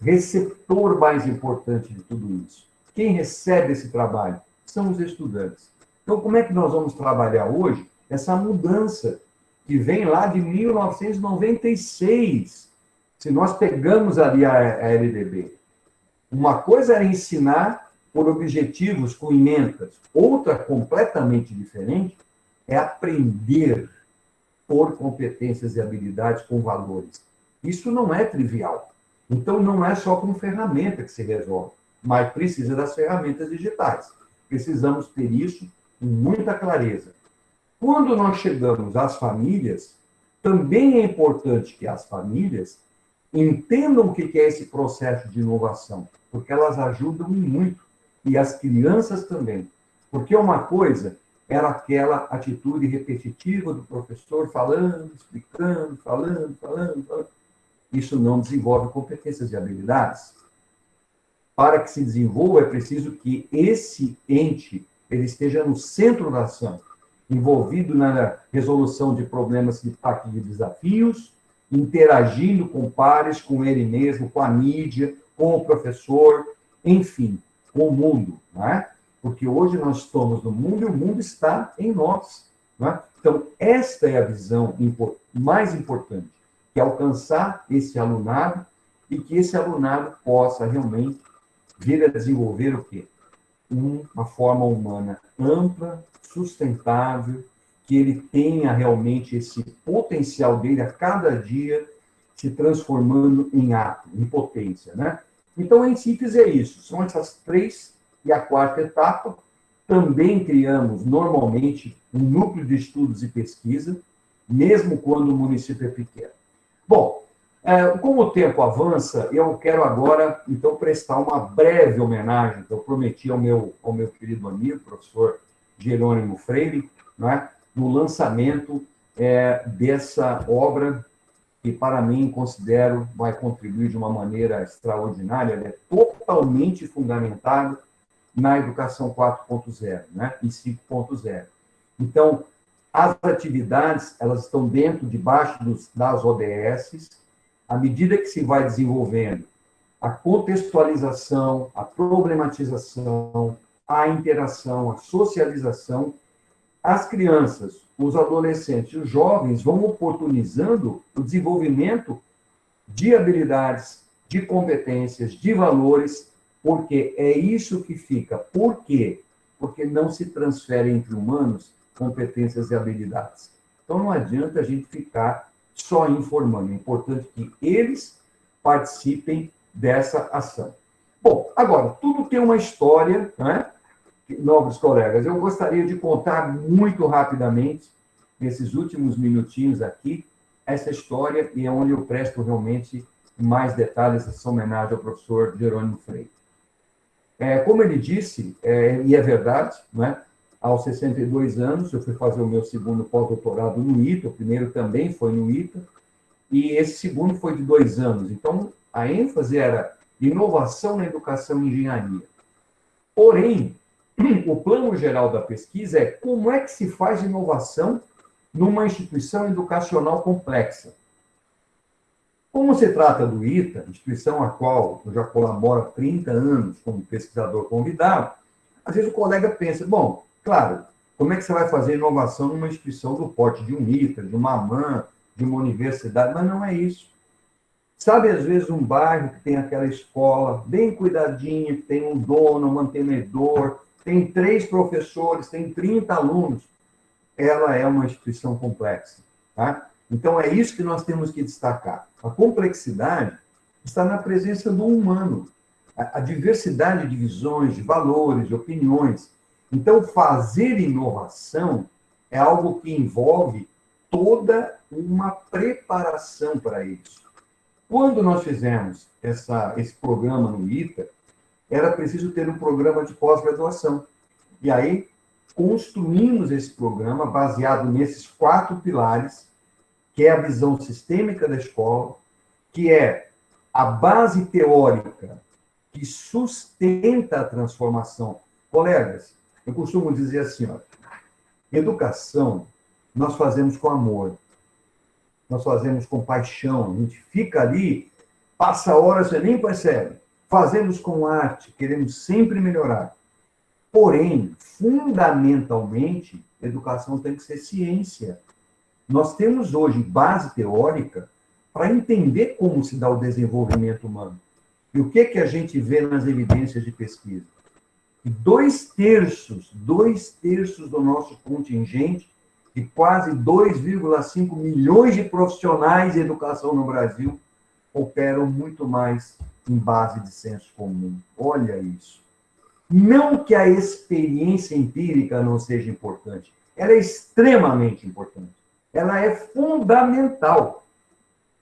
receptor mais importante de tudo isso? Quem recebe esse trabalho? São os estudantes. Então, como é que nós vamos trabalhar hoje essa mudança que vem lá de 1996? Se nós pegamos ali a, LDB, uma coisa era ensinar por objetivos com emendas, outra completamente diferente é aprender por competências e habilidades com valores. Isso não é trivial. Então, não é só com ferramenta que se resolve, mas precisa das ferramentas digitais. Precisamos ter isso com muita clareza. Quando nós chegamos às famílias, também é importante que as famílias entendam o que é esse processo de inovação, porque elas ajudam muito, e as crianças também. Porque uma coisa era aquela atitude repetitiva do professor falando, explicando, falando, falando, falando. Isso não desenvolve competências e habilidades. Para que se desenvolva, é preciso que esse ente ele esteja no centro da ação, envolvido na resolução de problemas de impacto de desafios, interagindo com pares, com ele mesmo, com a mídia, com o professor, enfim, com o mundo, não é? Porque hoje nós estamos no mundo e o mundo está em nós. Não é? Então, esta é a visão mais importante, que é alcançar esse alunado e que esse alunado possa realmente vir a desenvolver o quê? Uma forma humana ampla, sustentável, que ele tenha realmente esse potencial dele a cada dia se transformando em ato, em potência, né? Então, em síntese, é isso. São essas três e a quarta etapa. Também criamos, normalmente, um núcleo de estudos e pesquisa, mesmo quando o município é pequeno. Bom, é, como o tempo avança, eu quero agora, então, prestar uma breve homenagem que eu prometi ao meu, ao meu querido amigo, professor Jerônimo Freire, é? no lançamento é, dessa obra que, para mim, considero vai contribuir de uma maneira extraordinária, é totalmente fundamentado na educação 4.0 né? e 5.0. Então, as atividades elas estão dentro, debaixo dos, das ODS, à medida que se vai desenvolvendo a contextualização, a problematização, a interação, a socialização, as crianças, os adolescentes os jovens vão oportunizando o desenvolvimento de habilidades, de competências, de valores, porque é isso que fica. Por quê? Porque não se transfere entre humanos competências e habilidades. Então não adianta a gente ficar só informando. É importante que eles participem dessa ação. Bom, agora, tudo tem uma história, né? Novos colegas, eu gostaria de contar muito rapidamente, nesses últimos minutinhos aqui, essa história e é onde eu presto realmente mais detalhes essa homenagem ao professor Jerônimo Freire. É, como ele disse, é, e é verdade, né? aos 62 anos, eu fui fazer o meu segundo pós-doutorado no ITA, o primeiro também foi no ITA, e esse segundo foi de dois anos. Então, a ênfase era inovação na educação e engenharia. Porém, o plano geral da pesquisa é como é que se faz inovação numa instituição educacional complexa. Como se trata do ITA, instituição a qual eu já colaboro há 30 anos como pesquisador convidado, às vezes o colega pensa, bom, claro, como é que você vai fazer inovação numa instituição do porte de um ITA, de uma AMAN, de uma universidade? Mas não é isso. Sabe, às vezes, um bairro que tem aquela escola bem cuidadinha, que tem um dono, um mantenedor, tem três professores, tem 30 alunos. Ela é uma instituição complexa. Tá? Então, é isso que nós temos que destacar. A complexidade está na presença do humano, a, a diversidade de visões, de valores, de opiniões. Então, fazer inovação é algo que envolve toda uma preparação para isso. Quando nós fizemos essa, esse programa no ITA, era preciso ter um programa de pós-graduação. E aí, construímos esse programa baseado nesses quatro pilares, que é a visão sistêmica da escola, que é a base teórica que sustenta a transformação. Colegas, eu costumo dizer assim, ó, educação nós fazemos com amor nós fazemos com paixão, a gente fica ali, passa horas, você nem percebe. Fazemos com arte, queremos sempre melhorar. Porém, fundamentalmente, educação tem que ser ciência. Nós temos hoje base teórica para entender como se dá o desenvolvimento humano. E o que, que a gente vê nas evidências de pesquisa? Dois terços, dois terços do nosso contingente de quase 2,5 milhões de profissionais de educação no Brasil operam muito mais em base de senso comum. Olha isso. Não que a experiência empírica não seja importante, ela é extremamente importante. Ela é fundamental.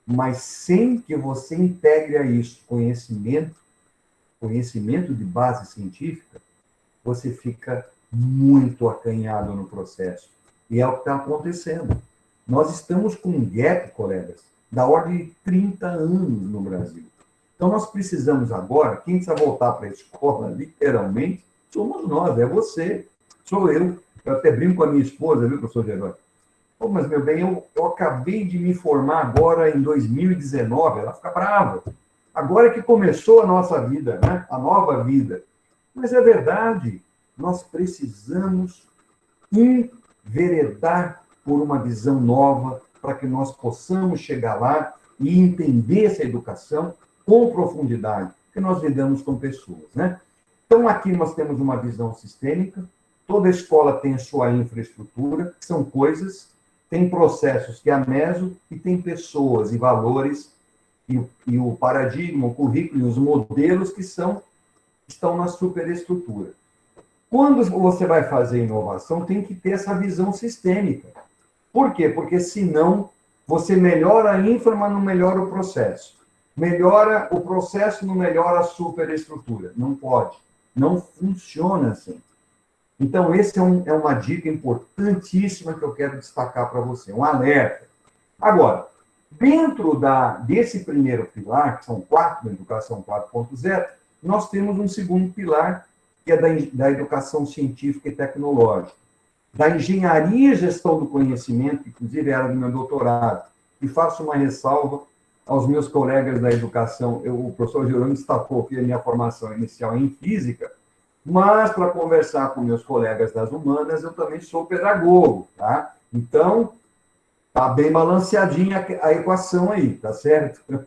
Mas sem que você integre a isso conhecimento, conhecimento de base científica, você fica muito acanhado no processo. E é o que está acontecendo. Nós estamos com um gap, colegas, da ordem de 30 anos no Brasil. Então, nós precisamos agora, quem precisa voltar para a escola, literalmente, somos nós, é você, sou eu. Eu até brinco com a minha esposa, viu, professor Gerônimo? Pô, mas, meu bem, eu, eu acabei de me formar agora em 2019, ela fica brava. Agora que começou a nossa vida, né? a nova vida. Mas é verdade, nós precisamos veredar por uma visão nova, para que nós possamos chegar lá e entender essa educação com profundidade, que nós lidamos com pessoas, né? Então, aqui nós temos uma visão sistêmica, toda escola tem sua infraestrutura, são coisas, tem processos que a meso e tem pessoas e valores e, e o paradigma, o currículo e os modelos que são estão na superestrutura. Quando você vai fazer inovação, tem que ter essa visão sistêmica. Por quê? Porque senão você melhora a infra, mas não melhora o processo. Melhora o processo, não melhora a superestrutura. Não pode. Não funciona assim. Então, esse é, um, é uma dica importantíssima que eu quero destacar para você, um alerta. Agora, dentro da, desse primeiro pilar, que são quatro, da educação 4.0, nós temos um segundo pilar, que é da, da educação científica e tecnológica, da engenharia e gestão do conhecimento, que inclusive era do meu doutorado, e faço uma ressalva aos meus colegas da educação, eu, o professor Jerônimo destacou que a minha formação inicial é em física, mas para conversar com meus colegas das humanas, eu também sou pedagogo, tá? Então, tá bem balanceadinha a equação aí, tá certo?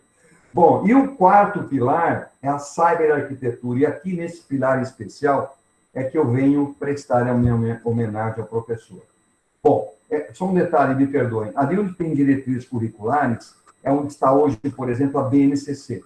Bom, e o quarto pilar é a cyberarquitetura. E aqui, nesse pilar especial, é que eu venho prestar a minha homenagem ao professor. Bom, é, só um detalhe, me perdoem. Ali onde tem diretrizes curriculares, é onde está hoje, por exemplo, a BNCC.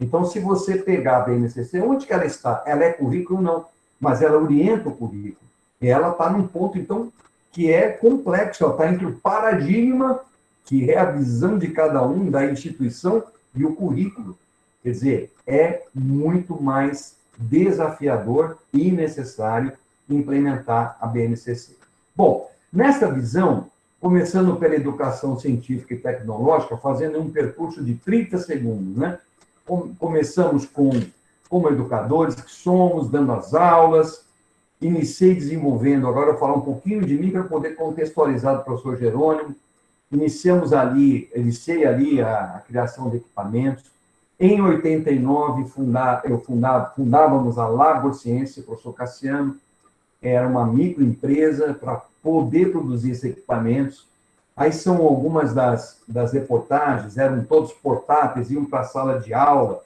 Então, se você pegar a BNCC, onde que ela está? Ela é currículo? Não, mas ela orienta o currículo. E ela está num ponto, então, que é complexo, ela está entre o paradigma, que é a visão de cada um da instituição, e o currículo. Quer dizer, é muito mais desafiador e necessário implementar a BNCC. Bom, nessa visão, começando pela educação científica e tecnológica, fazendo um percurso de 30 segundos, né? Começamos com como educadores que somos, dando as aulas, iniciei desenvolvendo, agora eu vou falar um pouquinho de mim para poder contextualizar o professor Jerônimo, iniciamos ali, iniciei ali a, a criação de equipamentos, em 89, funda, eu fundava, fundávamos a Labor Ciência, professor Cassiano, era uma microempresa para poder produzir esses equipamentos. Aí são algumas das, das reportagens, eram todos portáteis, iam para a sala de aula.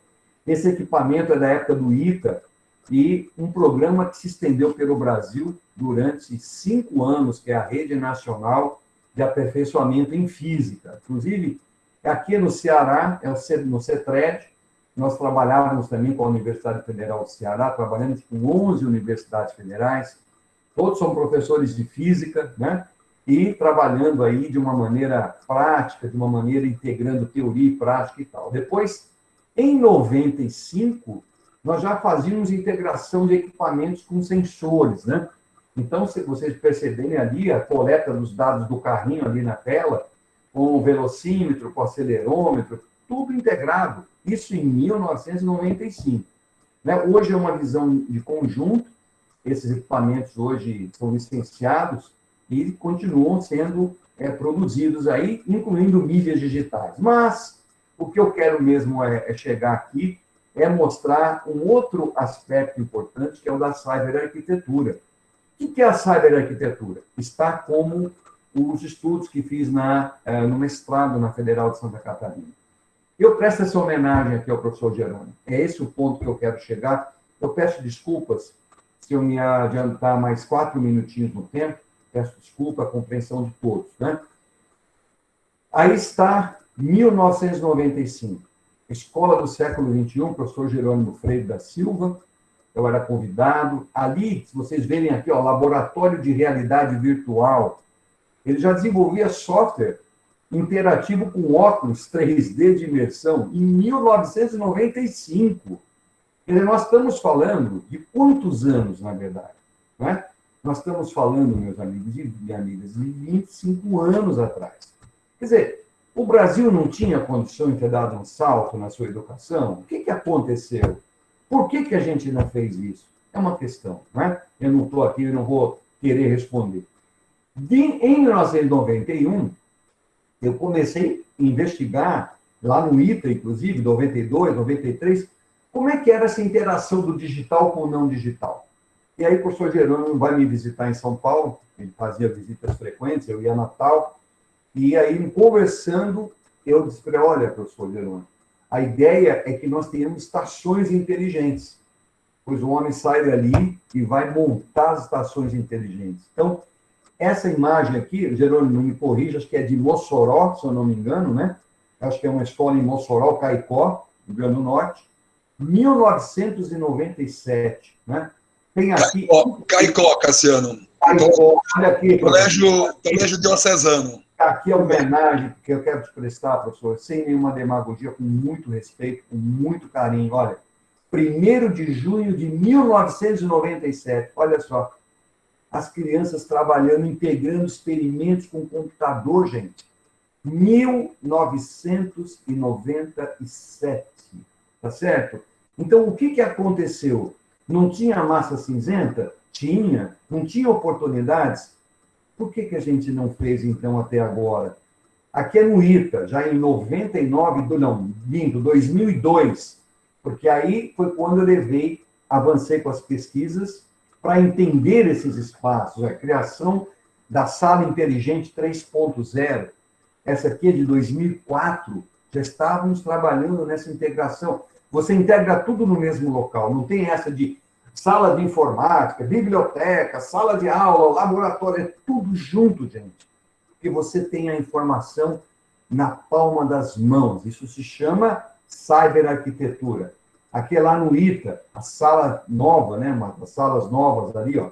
Esse equipamento é da época do ITA, e um programa que se estendeu pelo Brasil durante cinco anos, que é a Rede Nacional de Aperfeiçoamento em Física. Inclusive, aqui no Ceará, é no CETRED, nós trabalhávamos também com a Universidade Federal do Ceará, trabalhamos com 11 universidades federais, todos são professores de física, né? E trabalhando aí de uma maneira prática, de uma maneira integrando teoria e prática e tal. Depois, em 95, nós já fazíamos integração de equipamentos com sensores, né? Então, se vocês perceberem ali a coleta dos dados do carrinho ali na tela, com o velocímetro, com o acelerômetro, tudo integrado. Isso em 1995. Né? Hoje é uma visão de conjunto, esses equipamentos hoje são licenciados e continuam sendo é, produzidos aí, incluindo mídias digitais. Mas o que eu quero mesmo é, é chegar aqui é mostrar um outro aspecto importante, que é o da cyberarquitetura. O que é a cyberarquitetura? Está como os estudos que fiz na, é, no mestrado na Federal de Santa Catarina. Eu presto essa homenagem aqui ao professor Jerônimo. É esse o ponto que eu quero chegar. Eu peço desculpas se eu me adiantar mais quatro minutinhos no tempo, peço desculpa a compreensão de todos. Né? Aí está 1995, Escola do século XXI, professor Jerônimo Freire da Silva, eu era convidado. Ali, se vocês verem aqui, ó, Laboratório de Realidade Virtual, ele já desenvolvia software interativo com óculos 3D de imersão em 1995. Nós estamos falando de quantos anos, na verdade? Não é? Nós estamos falando, meus amigos e amigas, de 25 anos atrás. Quer dizer, o Brasil não tinha condição de ter dado um salto na sua educação? O que, que aconteceu? Por que, que a gente não fez isso? É uma questão, não é? Eu não estou aqui, eu não vou querer responder. De, em 1991, eu comecei a investigar, lá no ITA, inclusive, 92, 93, como é que era essa interação do digital com o não digital? E aí o professor Jerônimo vai me visitar em São Paulo, ele fazia visitas frequentes, eu ia a Natal, e aí, conversando, eu disse para ele, olha, professor Jerônimo, a ideia é que nós tenhamos estações inteligentes, pois o homem sai dali e vai montar as estações inteligentes. Então, essa imagem aqui, Jerônimo me corrija, acho que é de Mossoró, se eu não me engano, né? Acho que é uma escola em Mossoró, Caicó, Rio Grande do Norte. 1997, né? Tem aqui... Caicó, Cassiano. Caicó, olha aqui. Colégio, colégio Diocesano. Aqui é a homenagem que eu quero te prestar, professor, sem nenhuma demagogia, com muito respeito, com muito carinho. Olha, 1 de junho de 1997, olha só, as crianças trabalhando, integrando experimentos com computador, gente. 1997 tá certo? Então, o que, que aconteceu? Não tinha massa cinzenta? Tinha. Não tinha oportunidades? Por que, que a gente não fez, então, até agora? Aqui é no ITA, já em 99, não, lindo, 2002, porque aí foi quando eu levei, avancei com as pesquisas para entender esses espaços, a criação da Sala Inteligente 3.0. Essa aqui é de 2004, já estávamos trabalhando nessa integração. Você integra tudo no mesmo local, não tem essa de sala de informática, biblioteca, sala de aula, laboratório, é tudo junto, gente. que você tem a informação na palma das mãos. Isso se chama cyberarquitetura. Aqui é lá no ITA, a sala nova, né, as salas novas ali, ó.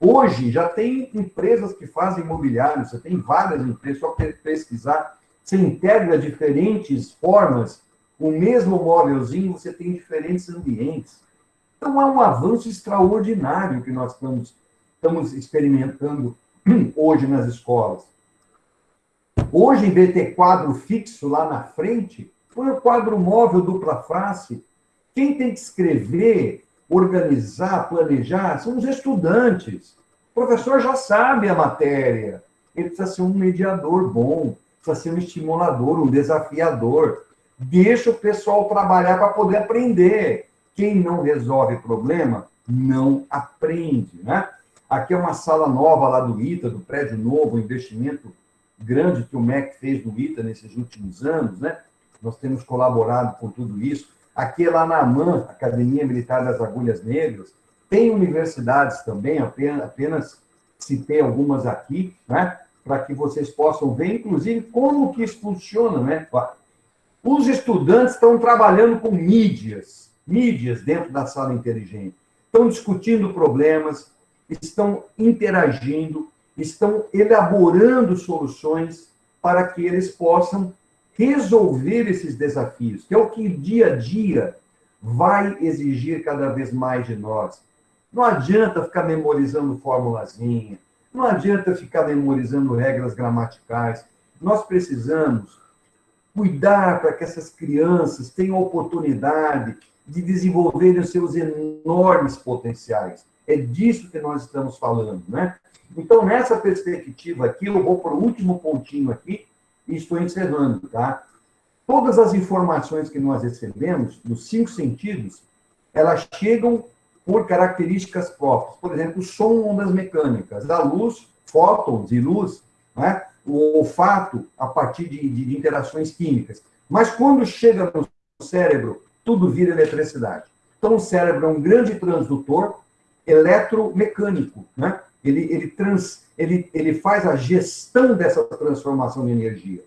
Hoje já tem empresas que fazem imobiliário, você tem várias empresas, só pesquisar, você integra diferentes formas, o mesmo móvelzinho, você tem diferentes ambientes. Então, é um avanço extraordinário que nós estamos, estamos experimentando hoje nas escolas. Hoje, em vez de ter quadro fixo lá na frente, põe o quadro móvel dupla face. Quem tem que escrever, organizar, planejar, são os estudantes. O professor já sabe a matéria. Ele precisa ser um mediador bom, precisa ser um estimulador, um desafiador. Deixa o pessoal trabalhar para poder aprender. Quem não resolve problema, não aprende, né? Aqui é uma sala nova lá do ITA, do prédio novo, investimento grande que o MEC fez no ITA nesses últimos anos, né? Nós temos colaborado com tudo isso. Aqui é lá na AMAN, Academia Militar das Agulhas Negras, tem universidades também, apenas, apenas citei algumas aqui, né? Para que vocês possam ver, inclusive, como que isso funciona, né? Os estudantes estão trabalhando com mídias, mídias dentro da sala inteligente. Estão discutindo problemas, estão interagindo, estão elaborando soluções para que eles possam resolver esses desafios, que é o que dia a dia vai exigir cada vez mais de nós. Não adianta ficar memorizando formulazinha, não adianta ficar memorizando regras gramaticais. Nós precisamos cuidar para que essas crianças tenham oportunidade de desenvolverem os seus enormes potenciais. É disso que nós estamos falando, né? Então, nessa perspectiva aqui, eu vou para o último pontinho aqui e estou encerrando, tá? Todas as informações que nós recebemos, nos cinco sentidos, elas chegam por características próprias. Por exemplo, som, ondas mecânicas, a luz, fótons e luz, né? O olfato a partir de, de interações químicas. Mas quando chega no cérebro, tudo vira eletricidade. Então, o cérebro é um grande transdutor eletromecânico, né? Ele, ele, trans, ele, ele faz a gestão dessa transformação de energia.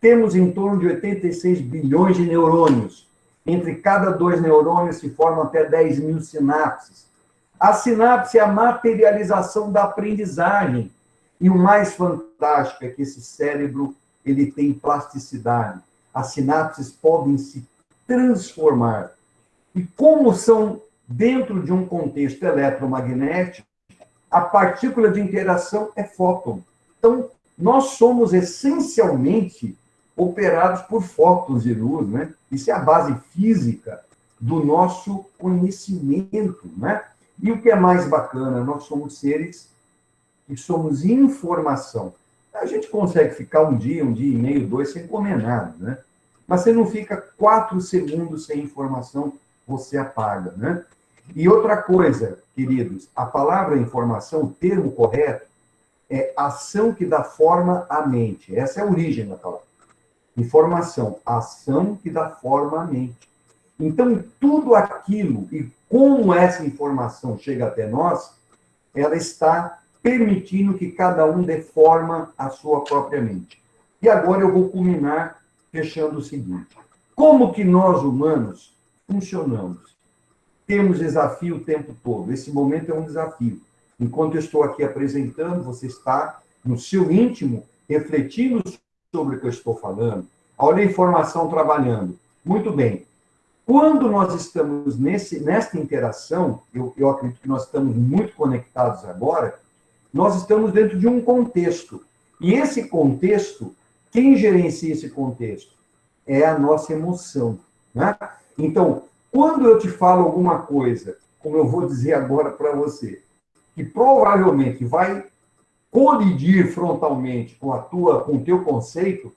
Temos em torno de 86 bilhões de neurônios. Entre cada dois neurônios se formam até 10 mil sinapses. A sinapse é a materialização da aprendizagem. E o mais fantástico é que esse cérebro ele tem plasticidade. As sinapses podem se transformar. E como são dentro de um contexto eletromagnético, a partícula de interação é fóton. Então, nós somos essencialmente operados por fótons de luz, né? Isso é a base física do nosso conhecimento, né? E o que é mais bacana, nós somos seres que somos informação. A gente consegue ficar um dia, um dia e meio, dois, sem comer nada, né? Mas você não fica quatro segundos sem informação, você apaga, né? E outra coisa, queridos, a palavra informação, o termo correto, é ação que dá forma à mente. Essa é a origem da palavra. Informação, ação que dá forma à mente. Então, tudo aquilo e como essa informação chega até nós, ela está permitindo que cada um dê forma à sua própria mente. E agora eu vou culminar fechando o seguinte: como que nós humanos funcionamos? temos desafio o tempo todo. Esse momento é um desafio. Enquanto eu estou aqui apresentando, você está no seu íntimo refletindo sobre o que eu estou falando. Olha a informação trabalhando. Muito bem. Quando nós estamos nesse, nesta interação, eu, eu acredito que nós estamos muito conectados agora, nós estamos dentro de um contexto. E esse contexto, quem gerencia esse contexto? É a nossa emoção. Né? Então, quando eu te falo alguma coisa, como eu vou dizer agora para você, que provavelmente vai colidir frontalmente com a tua, com o teu conceito,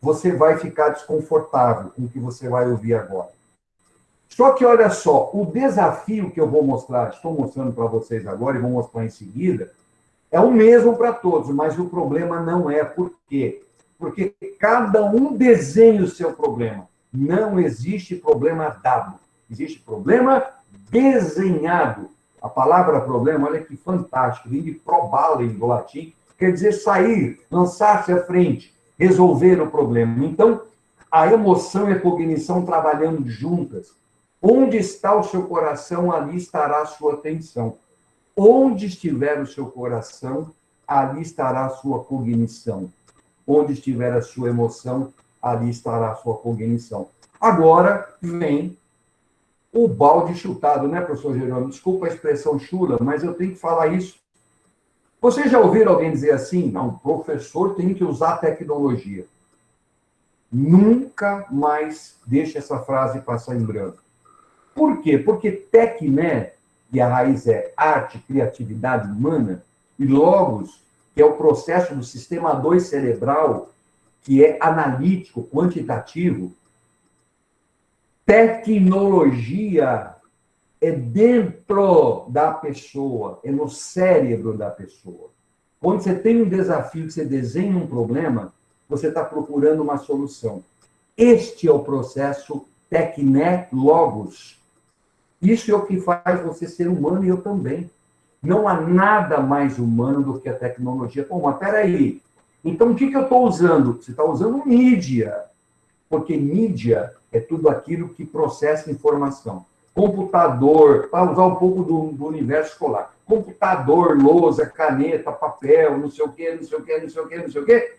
você vai ficar desconfortável com o que você vai ouvir agora. Só que olha só, o desafio que eu vou mostrar, estou mostrando para vocês agora e vou mostrar em seguida, é o mesmo para todos, mas o problema não é por quê? Porque cada um desenha o seu problema. Não existe problema dado. Existe problema desenhado. A palavra problema, olha que fantástico, vem de probale do latim, quer dizer sair, lançar-se à frente, resolver o problema. Então, a emoção e a cognição trabalhando juntas. Onde está o seu coração, ali estará a sua atenção. Onde estiver o seu coração, ali estará a sua cognição. Onde estiver a sua emoção, ali estará a sua cognição. Agora vem o balde chutado, né, professor Jerônimo? Desculpa a expressão chula, mas eu tenho que falar isso. Vocês já ouviram alguém dizer assim? Não, professor tem que usar tecnologia. Nunca mais deixe essa frase passar em branco. Por quê? Porque tecné, que a raiz é arte, criatividade humana, e logos, que é o processo do sistema 2 cerebral, que é analítico, quantitativo, tecnologia é dentro da pessoa, é no cérebro da pessoa. Quando você tem um desafio, você desenha um problema, você está procurando uma solução. Este é o processo Tecné Logos. Isso é o que faz você ser humano e eu também. Não há nada mais humano do que a tecnologia. Pô, mas peraí. Então, o que, que eu estou usando? Você está usando mídia. Porque mídia é tudo aquilo que processa informação. Computador, para usar um pouco do, do universo escolar. Computador, lousa, caneta, papel, não sei o quê, não sei o quê, não sei o quê, não sei o quê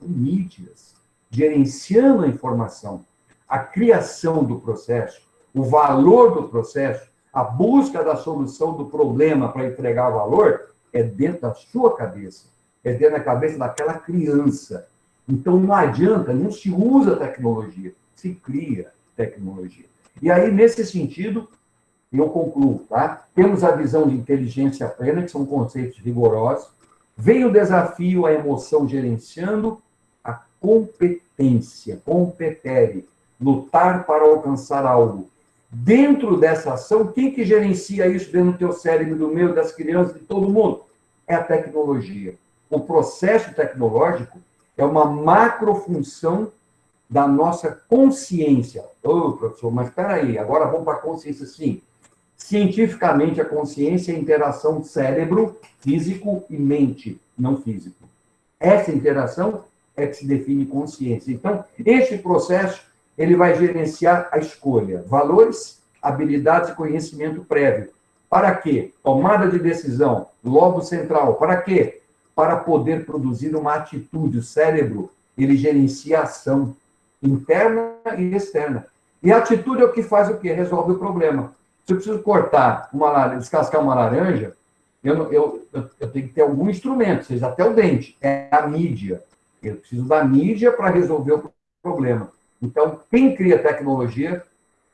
mídias, gerenciando a informação, a criação do processo, o valor do processo, a busca da solução do problema para entregar valor, é dentro da sua cabeça, é dentro da cabeça daquela criança. Então não adianta, não se usa tecnologia, se cria tecnologia. E aí, nesse sentido, eu concluo, tá? Temos a visão de inteligência plena, que são conceitos rigorosos. Vem o desafio, a emoção gerenciando, competência, competere, lutar para alcançar algo. Dentro dessa ação, quem que gerencia isso dentro do teu cérebro, do meu, das crianças, de todo mundo? É a tecnologia. O processo tecnológico é uma macrofunção da nossa consciência. Ô, oh, professor, mas espera aí, agora vamos para a consciência, sim. Cientificamente, a consciência é a interação cérebro físico e mente, não físico. Essa interação é que se define consciência. Então, este processo ele vai gerenciar a escolha, valores, habilidades e conhecimento prévio. Para quê? Tomada de decisão, lobo central. Para quê? Para poder produzir uma atitude. O cérebro, ele gerencia a ação interna e externa. E a atitude é o que faz o quê? Resolve o problema. Se eu preciso cortar uma descascar uma laranja, eu, eu, eu, eu tenho que ter algum instrumento, seja até o dente. É a mídia. Eu preciso da mídia para resolver o problema. Então, quem cria tecnologia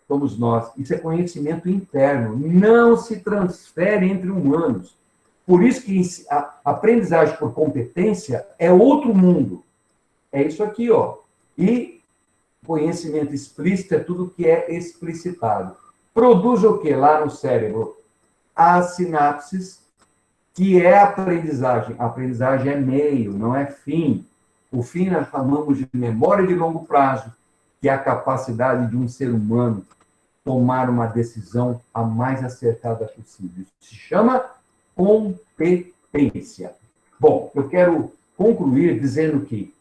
somos nós. Isso é conhecimento interno, não se transfere entre humanos. Por isso que a aprendizagem por competência é outro mundo. É isso aqui, ó. E conhecimento explícito é tudo que é explicitado. Produz o que lá no cérebro? As sinapses, que é aprendizagem. A aprendizagem é meio, não é fim. O fim nós chamamos de memória de longo prazo, que é a capacidade de um ser humano tomar uma decisão a mais acertada possível. Isso se chama competência. Bom, eu quero concluir dizendo que,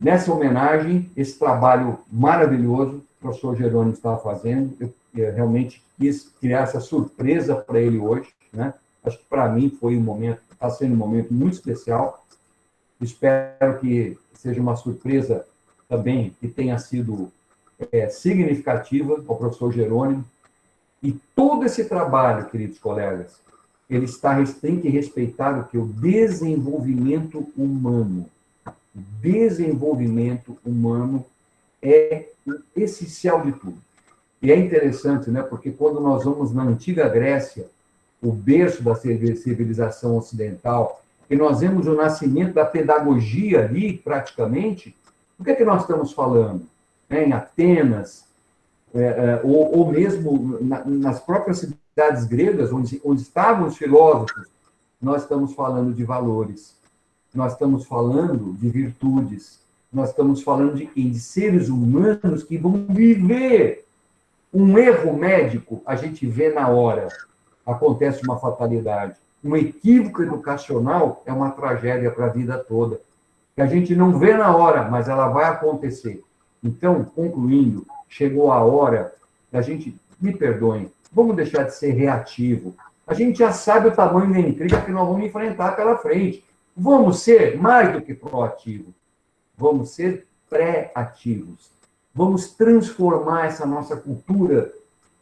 nessa homenagem, esse trabalho maravilhoso que o professor Jerônimo estava fazendo, eu, realmente quis criar essa surpresa para ele hoje, né? Acho que para mim foi um momento, está sendo um momento muito especial, Espero que seja uma surpresa também que tenha sido é, significativa ao professor Jerônimo. E todo esse trabalho, queridos colegas, ele está, tem que respeitar o que? O desenvolvimento humano. O desenvolvimento humano é essencial de tudo. E é interessante, né? Porque quando nós vamos na antiga Grécia, o berço da civilização ocidental, e nós vemos o nascimento da pedagogia ali, praticamente, o que é que nós estamos falando? É, em Atenas, é, ou, ou, mesmo na, nas próprias cidades gregas, onde, onde estavam os filósofos, nós estamos falando de valores, nós estamos falando de virtudes, nós estamos falando de? De seres humanos que vão viver. Um erro médico, a gente vê na hora, acontece uma fatalidade um equívoco educacional é uma tragédia para a vida toda. Que a gente não vê na hora, mas ela vai acontecer. Então, concluindo, chegou a hora da gente, me perdoem, vamos deixar de ser reativo. A gente já sabe o tamanho da intriga que nós vamos enfrentar pela frente. Vamos ser mais do que proativos. Vamos ser pré-ativos. Vamos transformar essa nossa cultura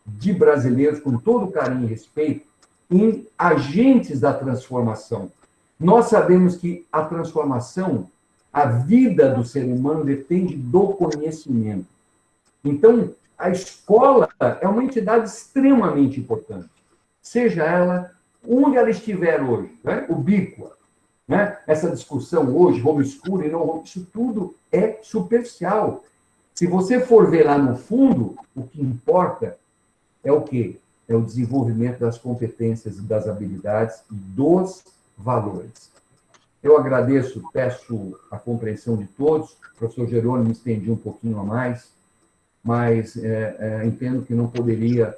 de brasileiros, com todo carinho e respeito, em agentes da transformação. Nós sabemos que a transformação, a vida do ser humano depende do conhecimento. Então, a escola é uma entidade extremamente importante, seja ela onde ela estiver hoje, né? ubíqua. Né? Essa discussão hoje, homeschooling, não, isso tudo é superficial. Se você for ver lá no fundo, o que importa é o quê? É o desenvolvimento das competências e das habilidades e dos valores. Eu agradeço, peço a compreensão de todos. O professor Jerônimo estendi um pouquinho a mais, mas é, é, entendo que não poderia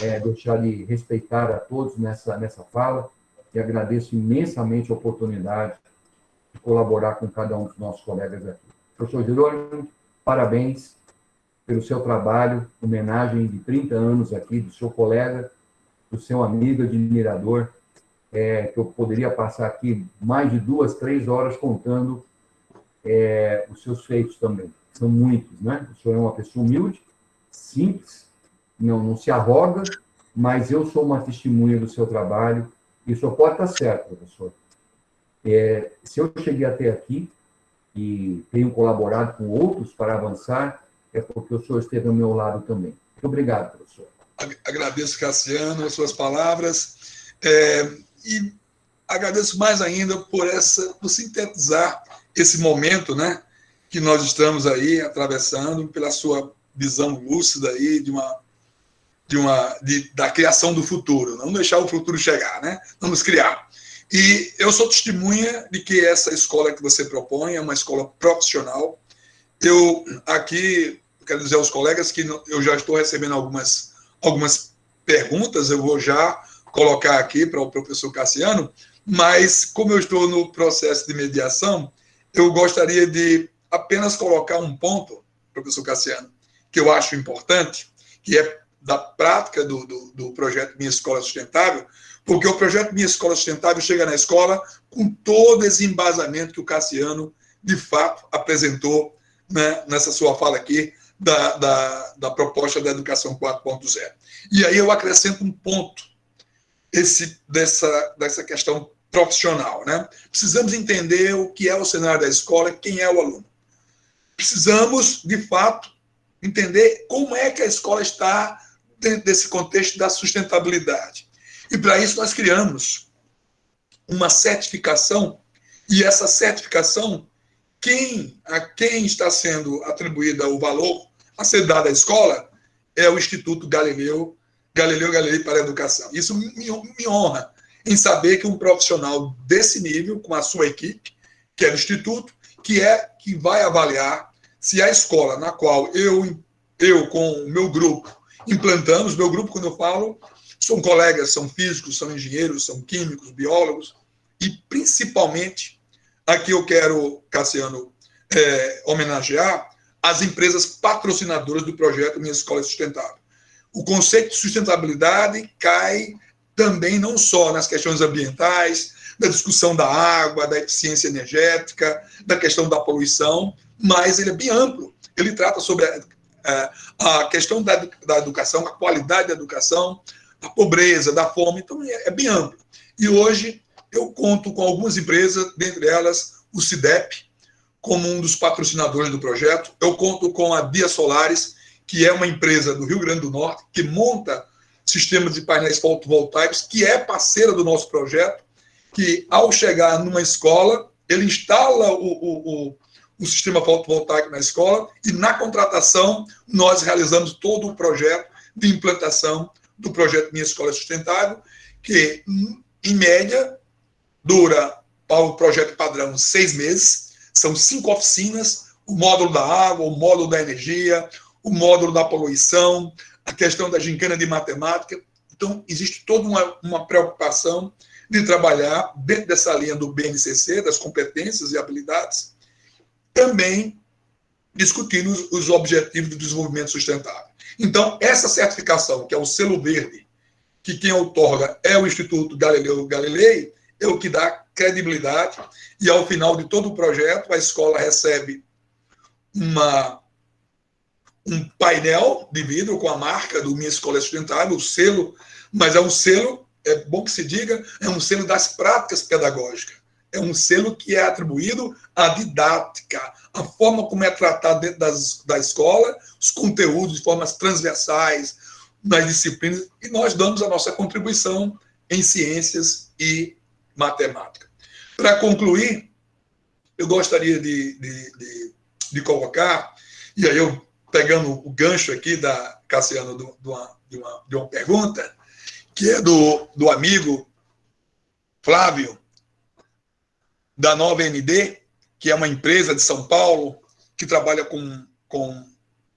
é, deixar de respeitar a todos nessa, nessa fala e agradeço imensamente a oportunidade de colaborar com cada um dos nossos colegas aqui. Professor Jerônimo, parabéns pelo seu trabalho, homenagem de 30 anos aqui do seu colega, do seu amigo, admirador, é, que eu poderia passar aqui mais de duas, três horas contando é, os seus feitos também. São muitos, né? O senhor é uma pessoa humilde, simples, não, não se arroga, mas eu sou uma testemunha do seu trabalho e o senhor pode estar certo, professor. É, se eu cheguei até aqui e tenho colaborado com outros para avançar, é porque o senhor esteve ao meu lado também. Muito obrigado, professor. Agradeço, Cassiano, as suas palavras. É, e agradeço mais ainda por essa, por sintetizar esse momento, né, que nós estamos aí atravessando, pela sua visão lúcida aí de uma de uma de, da criação do futuro, não deixar o futuro chegar, né? Vamos criar. E eu sou testemunha de que essa escola que você propõe é uma escola profissional. Eu aqui quero dizer aos colegas que eu já estou recebendo algumas, algumas perguntas, eu vou já colocar aqui para o professor Cassiano, mas como eu estou no processo de mediação, eu gostaria de apenas colocar um ponto, professor Cassiano, que eu acho importante, que é da prática do, do, do projeto Minha Escola Sustentável, porque o projeto Minha Escola Sustentável chega na escola com todo esse embasamento que o Cassiano, de fato, apresentou né, nessa sua fala aqui, da, da, da proposta da educação 4.0. E aí eu acrescento um ponto dessa, dessa questão profissional. Né? Precisamos entender o que é o cenário da escola, quem é o aluno. Precisamos, de fato, entender como é que a escola está dentro desse contexto da sustentabilidade. E para isso nós criamos uma certificação, e essa certificação quem, a quem está sendo atribuída o valor a ser dado à escola é o Instituto Galileu, Galileu Galilei para a Educação. Isso me, me honra em saber que um profissional desse nível, com a sua equipe, que é do Instituto, que é que vai avaliar se a escola na qual eu, eu com o meu grupo, implantamos, meu grupo, quando eu falo, são colegas, são físicos, são engenheiros, são químicos, biólogos, e principalmente Aqui eu quero, Cassiano, é, homenagear as empresas patrocinadoras do projeto Minha Escola Sustentável. O conceito de sustentabilidade cai também não só nas questões ambientais, da discussão da água, da eficiência energética, da questão da poluição, mas ele é bem amplo. Ele trata sobre a, a, a questão da, da, educação, a qualidade da educação, a pobreza, da fome, então é, é bem amplo. E hoje eu conto com algumas empresas, dentre elas o CIDEP, como um dos patrocinadores do projeto. Eu conto com a Dia Solares, que é uma empresa do Rio Grande do Norte, que monta sistemas de painéis fotovoltaicos, que é parceira do nosso projeto, que ao chegar numa escola, ele instala o, o, o, o sistema fotovoltaico na escola e na contratação nós realizamos todo o projeto de implantação do projeto Minha Escola Sustentável, que em média dura para o projeto padrão seis meses, são cinco oficinas, o módulo da água, o módulo da energia, o módulo da poluição, a questão da gincana de matemática. Então, existe toda uma, uma preocupação de trabalhar dentro dessa linha do BNCC, das competências e habilidades, também discutindo os objetivos do desenvolvimento sustentável. Então, essa certificação, que é o selo verde, que quem outorga é o Instituto Galileu Galilei, é o que dá credibilidade, e ao final de todo o projeto, a escola recebe uma, um painel de vidro com a marca do Minha Escola Sustentável, o selo, mas é um selo, é bom que se diga, é um selo das práticas pedagógicas. É um selo que é atribuído à didática, à forma como é tratado dentro das, da escola, os conteúdos de formas transversais, nas disciplinas, e nós damos a nossa contribuição em ciências e matemática. Para concluir, eu gostaria de, de, de, de, colocar, e aí eu pegando o gancho aqui da Cassiano do, do uma, de, uma, de uma pergunta, que é do, do amigo Flávio, da Nova ND, que é uma empresa de São Paulo que trabalha com, com,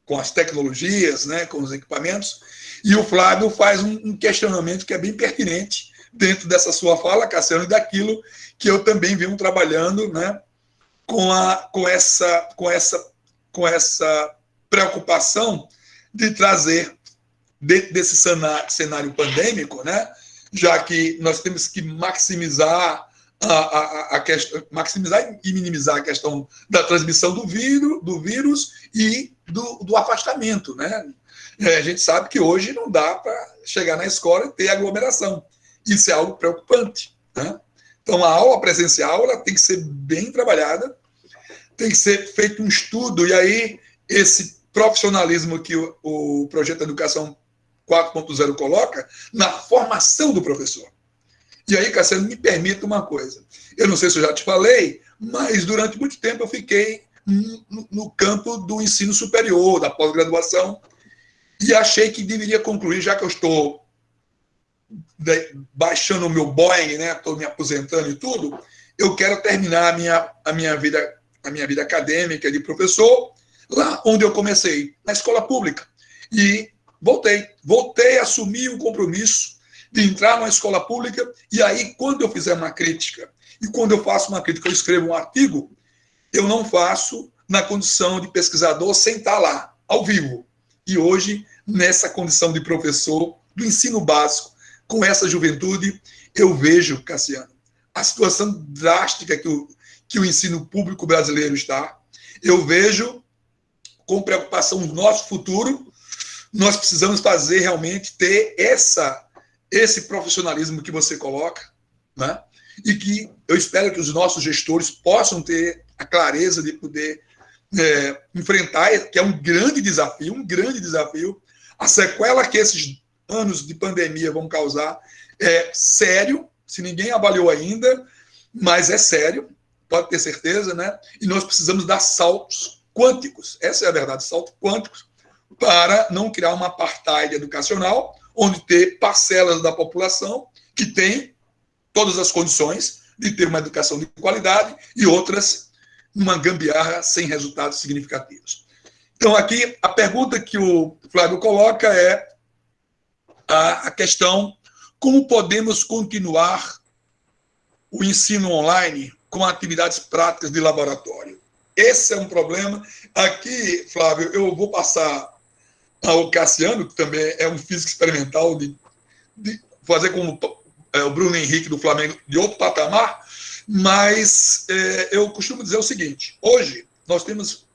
com as tecnologias, né, com os equipamentos, e o Flávio faz um, um questionamento que é bem pertinente dentro dessa sua fala, Cassiano, e daquilo que eu também venho trabalhando né, com, a, com, essa, com, essa, com essa preocupação de trazer, dentro desse cenário, pandêmico, né, já que nós temos que maximizar a, a, a questão, maximizar e minimizar a questão da transmissão do vírus, do vírus e do, do afastamento. Né? É, a gente sabe que hoje não dá para chegar na escola e ter aglomeração. Isso é algo preocupante. Né? Então, a aula presencial ela tem que ser bem trabalhada, tem que ser feito um estudo, e aí esse profissionalismo que o, o projeto Educação 4.0 coloca na formação do professor. E aí, Cassiano, me permita uma coisa. Eu não sei se eu já te falei, mas durante muito tempo eu fiquei no, no campo do ensino superior, da pós-graduação, e achei que deveria concluir, já que eu estou baixando o meu Boeing, né? Estou me aposentando e tudo. Eu quero terminar a minha, a minha vida a minha vida acadêmica de professor lá onde eu comecei, na escola pública. E voltei, voltei a assumir o compromisso de entrar numa escola pública e aí quando eu fizer uma crítica e quando eu faço uma crítica, eu escrevo um artigo, eu não faço na condição de pesquisador sem estar lá, ao vivo. E hoje, nessa condição de professor do ensino básico, com essa juventude, eu vejo, Cassiano, a situação drástica que o, que o ensino público brasileiro está. Eu vejo com preocupação o nosso futuro. Nós precisamos fazer realmente ter essa esse profissionalismo que você coloca, né? E que eu espero que os nossos gestores possam ter a clareza de poder é, enfrentar, que é um grande desafio, um grande desafio. A sequela que esses anos de pandemia vão causar é sério, se ninguém avaliou ainda, mas é sério, pode ter certeza, né? E nós precisamos dar saltos quânticos, essa é a verdade, saltos quânticos, para não criar uma apartheid educacional, onde ter parcelas da população que tem todas as condições de ter uma educação de qualidade e outras numa gambiarra sem resultados significativos. Então, aqui, a pergunta que o Flávio coloca é a questão como podemos continuar o ensino online com atividades práticas de laboratório. Esse é um problema. Aqui, Flávio, eu vou passar ao Cassiano, que também é um físico experimental, de, de fazer como é, o Bruno Henrique do Flamengo de outro patamar, mas é, eu costumo dizer o seguinte: hoje nós temos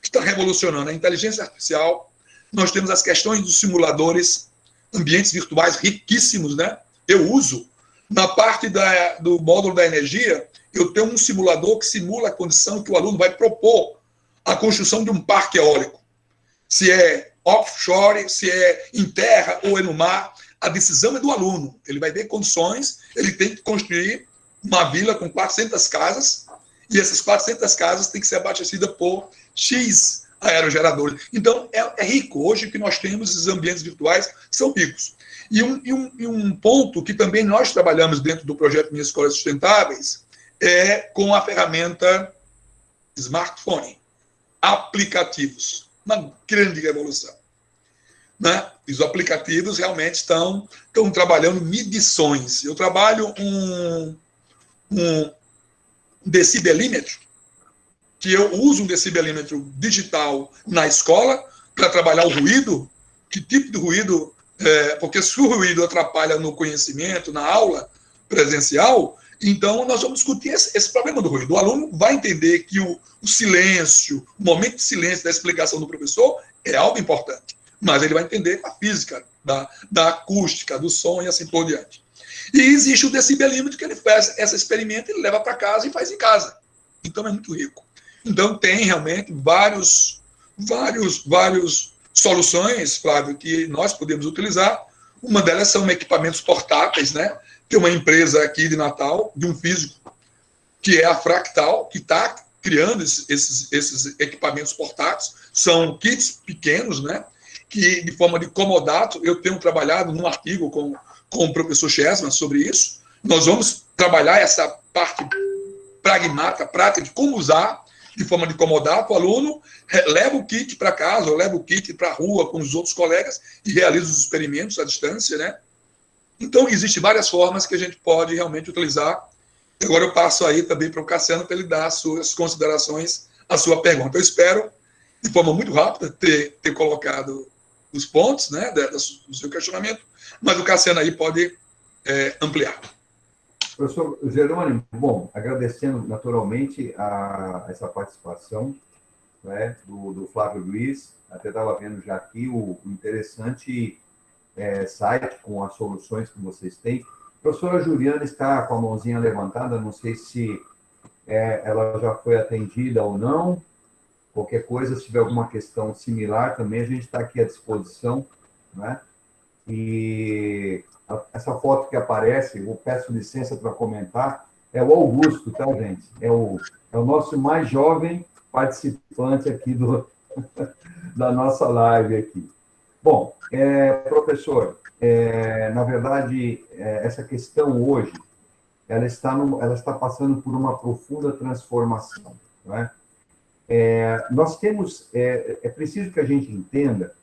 que está revolucionando a inteligência artificial, nós temos as questões dos simuladores ambientes virtuais riquíssimos, né? Eu uso. Na parte da, do módulo da energia, eu tenho um simulador que simula a condição que o aluno vai propor a construção de um parque eólico. Se é offshore, se é em terra ou é no mar, a decisão é do aluno. Ele vai ver condições, ele tem que construir uma vila com 400 casas, e essas 400 casas têm que ser abastecidas por X aerogeradores. Então, é, é, rico. Hoje que nós temos, os ambientes virtuais são ricos. E um, e, um, e um ponto que também nós trabalhamos dentro do projeto Minhas Escolas Sustentáveis é com a ferramenta smartphone, aplicativos. Uma grande revolução. né? Os aplicativos realmente estão, estão trabalhando medições. Eu trabalho um, um decibelímetro, que eu uso um decibelímetro digital na escola para trabalhar o ruído, que tipo de ruído, é, porque se o ruído atrapalha no conhecimento, na aula presencial, então nós vamos discutir esse, esse problema do ruído. O aluno vai entender que o, o silêncio, o momento de silêncio da explicação do professor é algo importante mas ele vai entender a física da, da acústica, do som e assim por diante. E existe o decibelímetro que ele faz esse experimento, ele leva para casa e faz em casa. Então é muito rico. Então tem realmente vários, vários, vários soluções, Flávio, que nós podemos utilizar. Uma delas são equipamentos portáteis, né? Tem uma empresa aqui de Natal, de um físico, que é a Fractal, que está criando esses, esses equipamentos portáteis. São kits pequenos, né? que, de forma de comodato, eu tenho trabalhado num artigo com, com o professor Chesman sobre isso. Nós vamos trabalhar essa parte pragmática, prática, de como usar de forma de comodato. O aluno leva o kit para casa, ou leva o kit para a rua com os outros colegas e realiza os experimentos à distância, né? Então, existem várias formas que a gente pode realmente utilizar. Agora eu passo aí também para o Cassiano para ele dar as suas considerações, a sua pergunta. Eu espero, de forma muito rápida, ter, ter colocado os pontos né, do seu questionamento, mas o Cassiano aí pode é, ampliar. Professor Jerônimo, bom, agradecendo naturalmente a, essa participação né, do, do, Flávio Luiz, até estava vendo já aqui o, o interessante é, site com as soluções que vocês têm. A professora Juliana está com a mãozinha levantada, não sei se é, ela já foi atendida ou não, Qualquer coisa, se tiver alguma questão similar também, a gente está aqui à disposição. Né? E essa foto que aparece, eu peço licença para comentar, é o Augusto, tá, gente? É o, é o nosso mais jovem participante aqui do, da nossa live aqui. Bom, é, professor, é, na verdade, é, essa questão hoje, ela está, no, ela está passando por uma profunda transformação, não é? É, nós temos, é, é preciso que a gente entenda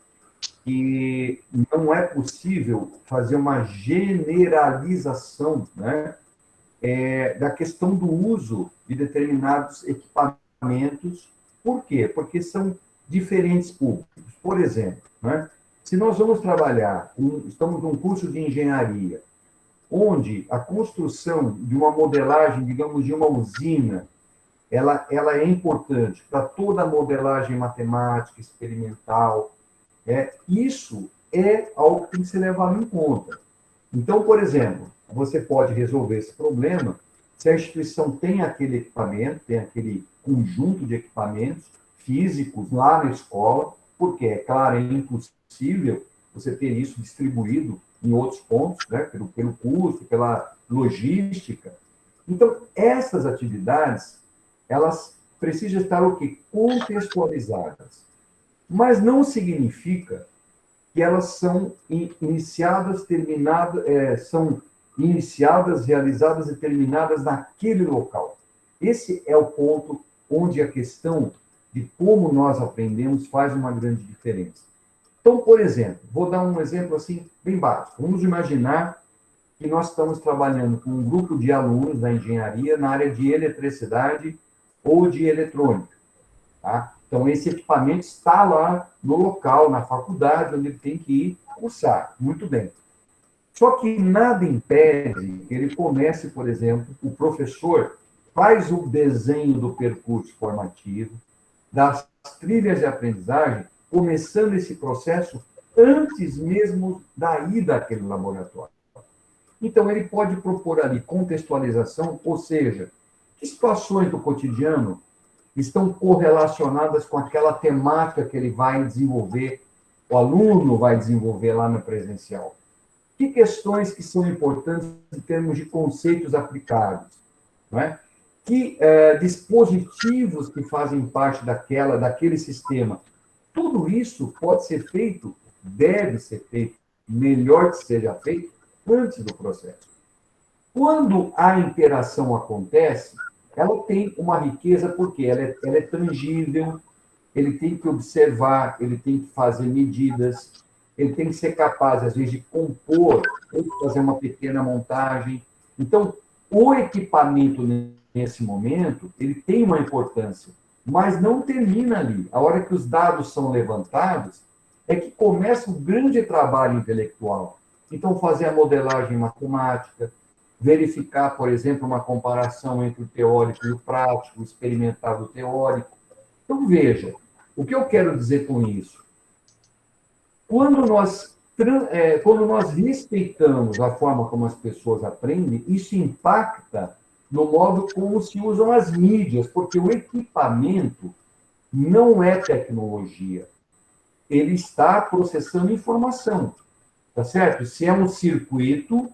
que não é possível fazer uma generalização né, é, da questão do uso de determinados equipamentos. Por quê? Porque são diferentes públicos. Por exemplo, né, se nós vamos trabalhar, um, estamos num curso de engenharia, onde a construção de uma modelagem, digamos, de uma usina, ela, ela é importante para toda a modelagem matemática, experimental. É, isso é algo que tem que ser levado em conta. Então, por exemplo, você pode resolver esse problema se a instituição tem aquele equipamento, tem aquele conjunto de equipamentos físicos lá na escola, porque, é claro, é impossível você ter isso distribuído em outros pontos, né, pelo, pelo custo, pela logística. Então, essas atividades elas precisam estar o quê? Contextualizadas. Mas não significa que elas são iniciadas, terminadas, é, são iniciadas, realizadas e terminadas naquele local. Esse é o ponto onde a questão de como nós aprendemos faz uma grande diferença. Então, por exemplo, vou dar um exemplo assim bem básico. Vamos imaginar que nós estamos trabalhando com um grupo de alunos da engenharia na área de eletricidade ou de eletrônica. Tá? Então, esse equipamento está lá no local, na faculdade, onde ele tem que ir cursar. Muito bem. Só que nada impede que ele comece, por exemplo, o professor faz o desenho do percurso formativo, das trilhas de aprendizagem, começando esse processo antes mesmo da ida àquele laboratório. Então, ele pode propor ali contextualização, ou seja, que situações do cotidiano estão correlacionadas com aquela temática que ele vai desenvolver, o aluno vai desenvolver lá no presencial? Que questões que são importantes em termos de conceitos aplicados? Não é? Que é, dispositivos que fazem parte daquela, daquele sistema? Tudo isso pode ser feito, deve ser feito, melhor que seja feito, antes do processo. Quando a interação acontece, ela tem uma riqueza porque ela é, ela é tangível, ele tem que observar, ele tem que fazer medidas, ele tem que ser capaz, às vezes, de compor, ou fazer uma pequena montagem. Então, o equipamento, nesse momento, ele tem uma importância, mas não termina ali. A hora que os dados são levantados, é que começa o grande trabalho intelectual. Então, fazer a modelagem matemática, verificar, por exemplo, uma comparação entre o teórico e o prático, o experimental e o teórico. Então, veja, o que eu quero dizer com isso? Quando nós, é, quando nós respeitamos a forma como as pessoas aprendem, isso impacta no modo como se usam as mídias, porque o equipamento não é tecnologia. Ele está processando informação, tá certo? Se é um circuito,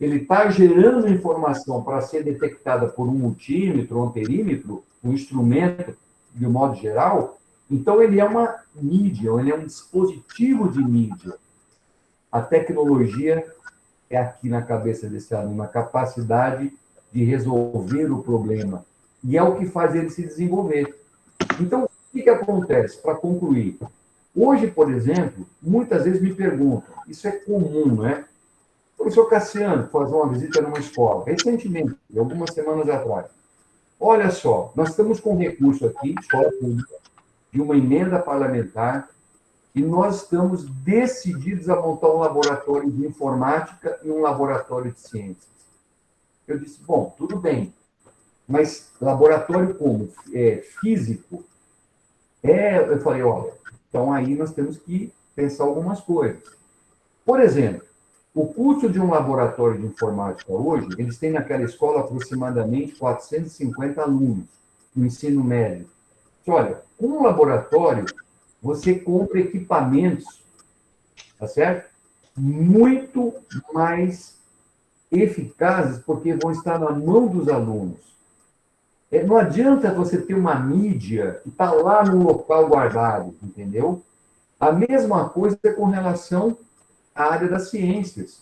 ele está gerando informação para ser detectada por um multímetro, um amperímetro, um instrumento, de modo geral, então ele é uma mídia, ele é um dispositivo de mídia. A tecnologia é aqui na cabeça desse aluno, a capacidade de resolver o problema. E é o que faz ele se desenvolver. Então, o que, que acontece? Para concluir, hoje, por exemplo, muitas vezes me perguntam, isso é comum, né? Professor Cassiano, fazer uma visita numa escola, recentemente, algumas semanas atrás. Olha só, nós estamos com um recurso aqui, escola pública, de uma emenda parlamentar, e nós estamos decididos a montar um laboratório de informática e um laboratório de ciências. Eu disse, bom, tudo bem, mas laboratório como? É, físico? É, eu falei, olha, então aí nós temos que pensar algumas coisas. Por exemplo, o custo de um laboratório de informática hoje, eles têm naquela escola aproximadamente 450 alunos no ensino médio. Olha, com um laboratório, você compra equipamentos, tá certo? Muito mais eficazes, porque vão estar na mão dos alunos. É, não adianta você ter uma mídia que está lá no local guardado, entendeu? A mesma coisa com relação à área das ciências.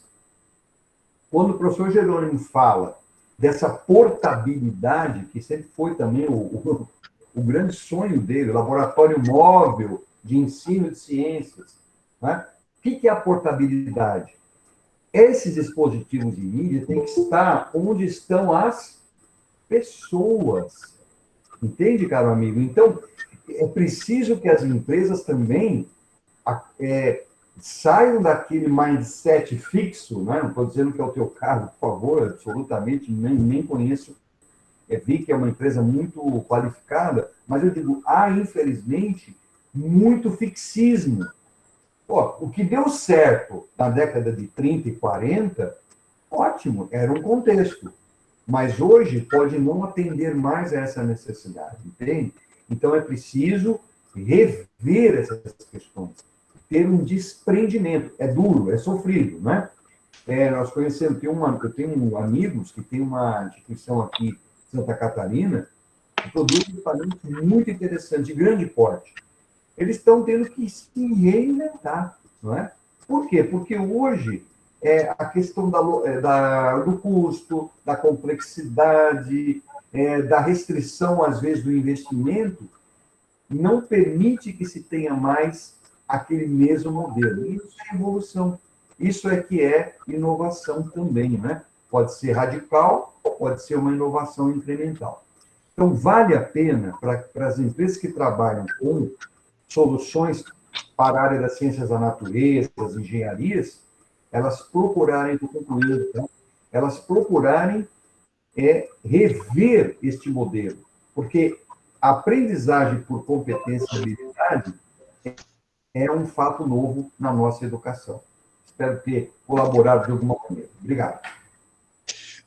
Quando o professor Jerônimo fala dessa portabilidade, que sempre foi também o, o, o grande sonho dele, laboratório móvel de ensino de ciências. Né? O que é a portabilidade? Esses dispositivos de mídia têm que estar onde estão as pessoas. Entende, caro amigo? Então, é preciso que as empresas também é, saiam daquele mindset fixo, né? não estou dizendo que é o teu caso, por favor, absolutamente, nem, nem conheço é, vi que é uma empresa muito qualificada, mas eu digo, há, infelizmente, muito fixismo. Pô, o que deu certo na década de 30 e 40, ótimo, era um contexto. Mas hoje pode não atender mais a essa necessidade, entende? Então é preciso rever essas questões, ter um desprendimento. É duro, é sofrido, né? É, nós conhecemos, tem uma, eu tenho amigos que tem uma instituição aqui Santa Catarina, que produz equipamentos muito interessantes, de grande porte. Eles estão tendo que se reinventar, não é? Por quê? Porque hoje é, a questão da, é, da, do custo, da complexidade, é, da restrição, às vezes, do investimento, não permite que se tenha mais aquele mesmo modelo. Isso é evolução. Isso é que é inovação também, né? Pode ser radical, pode ser uma inovação incremental. Então, vale a pena para, para as empresas que trabalham com soluções para a área das ciências da natureza, das engenharias, elas procurarem, estou concluindo, então, elas procurarem é, rever este modelo, porque a aprendizagem por competência e habilidade é um fato novo na nossa educação. Espero ter colaborado de alguma maneira. Obrigado.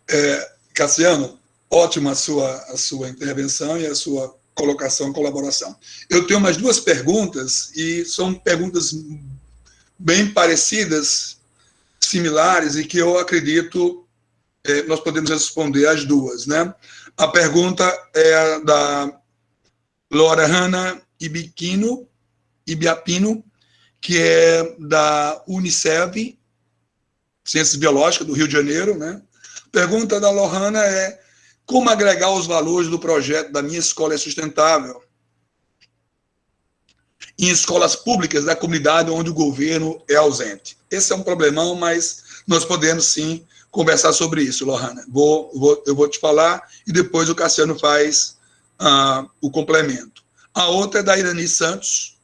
É, Cassiano, ótima a sua, a sua intervenção e a sua colocação, colaboração. Eu tenho mais duas perguntas, e são perguntas bem parecidas, similares, e que eu acredito é, nós podemos responder as duas. Né? A pergunta é a da Laura Hanna Ibiquino, Ibiapino, que é da Unicef, Ciências Biológicas, do Rio de Janeiro, né? Pergunta da Lohana é como agregar os valores do projeto da minha escola é sustentável? em escolas públicas da comunidade onde o governo é ausente. Esse é um problemão, mas nós podemos sim conversar sobre isso, Lohana. Vou, vou, eu vou te falar e depois o Cassiano faz uh, o complemento. A outra é da Irani Santos,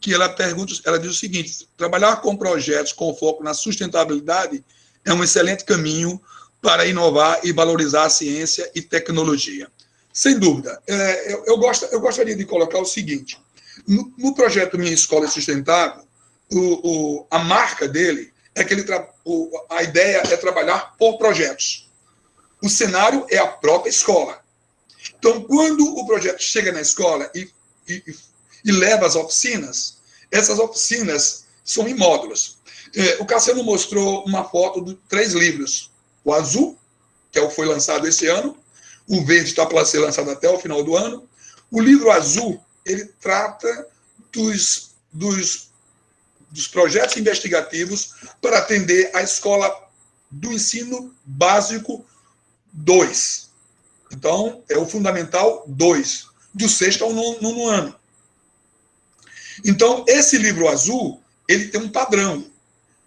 que ela pergunta, ela diz o seguinte: trabalhar com projetos com foco na sustentabilidade é um excelente caminho para inovar e valorizar a ciência e tecnologia. Sem dúvida. É, eu, eu, gosto, eu gostaria de colocar o seguinte: no, no projeto Minha Escola Sustentável, o, o, a marca dele é que ele o, a ideia é trabalhar por projetos. O cenário é a própria escola. Então, quando o projeto chega na escola e, e, e leva as oficinas, essas oficinas são em módulos. É, o Cassiano mostrou uma foto de três livros. O azul, que é o que foi lançado esse ano, o verde está para ser lançado até o final do ano. O livro azul, ele trata dos, dos, dos projetos investigativos para atender a escola do ensino básico 2. Então, é o fundamental 2, do sexto ao nono, nono ano. Então, esse livro azul, ele tem um padrão.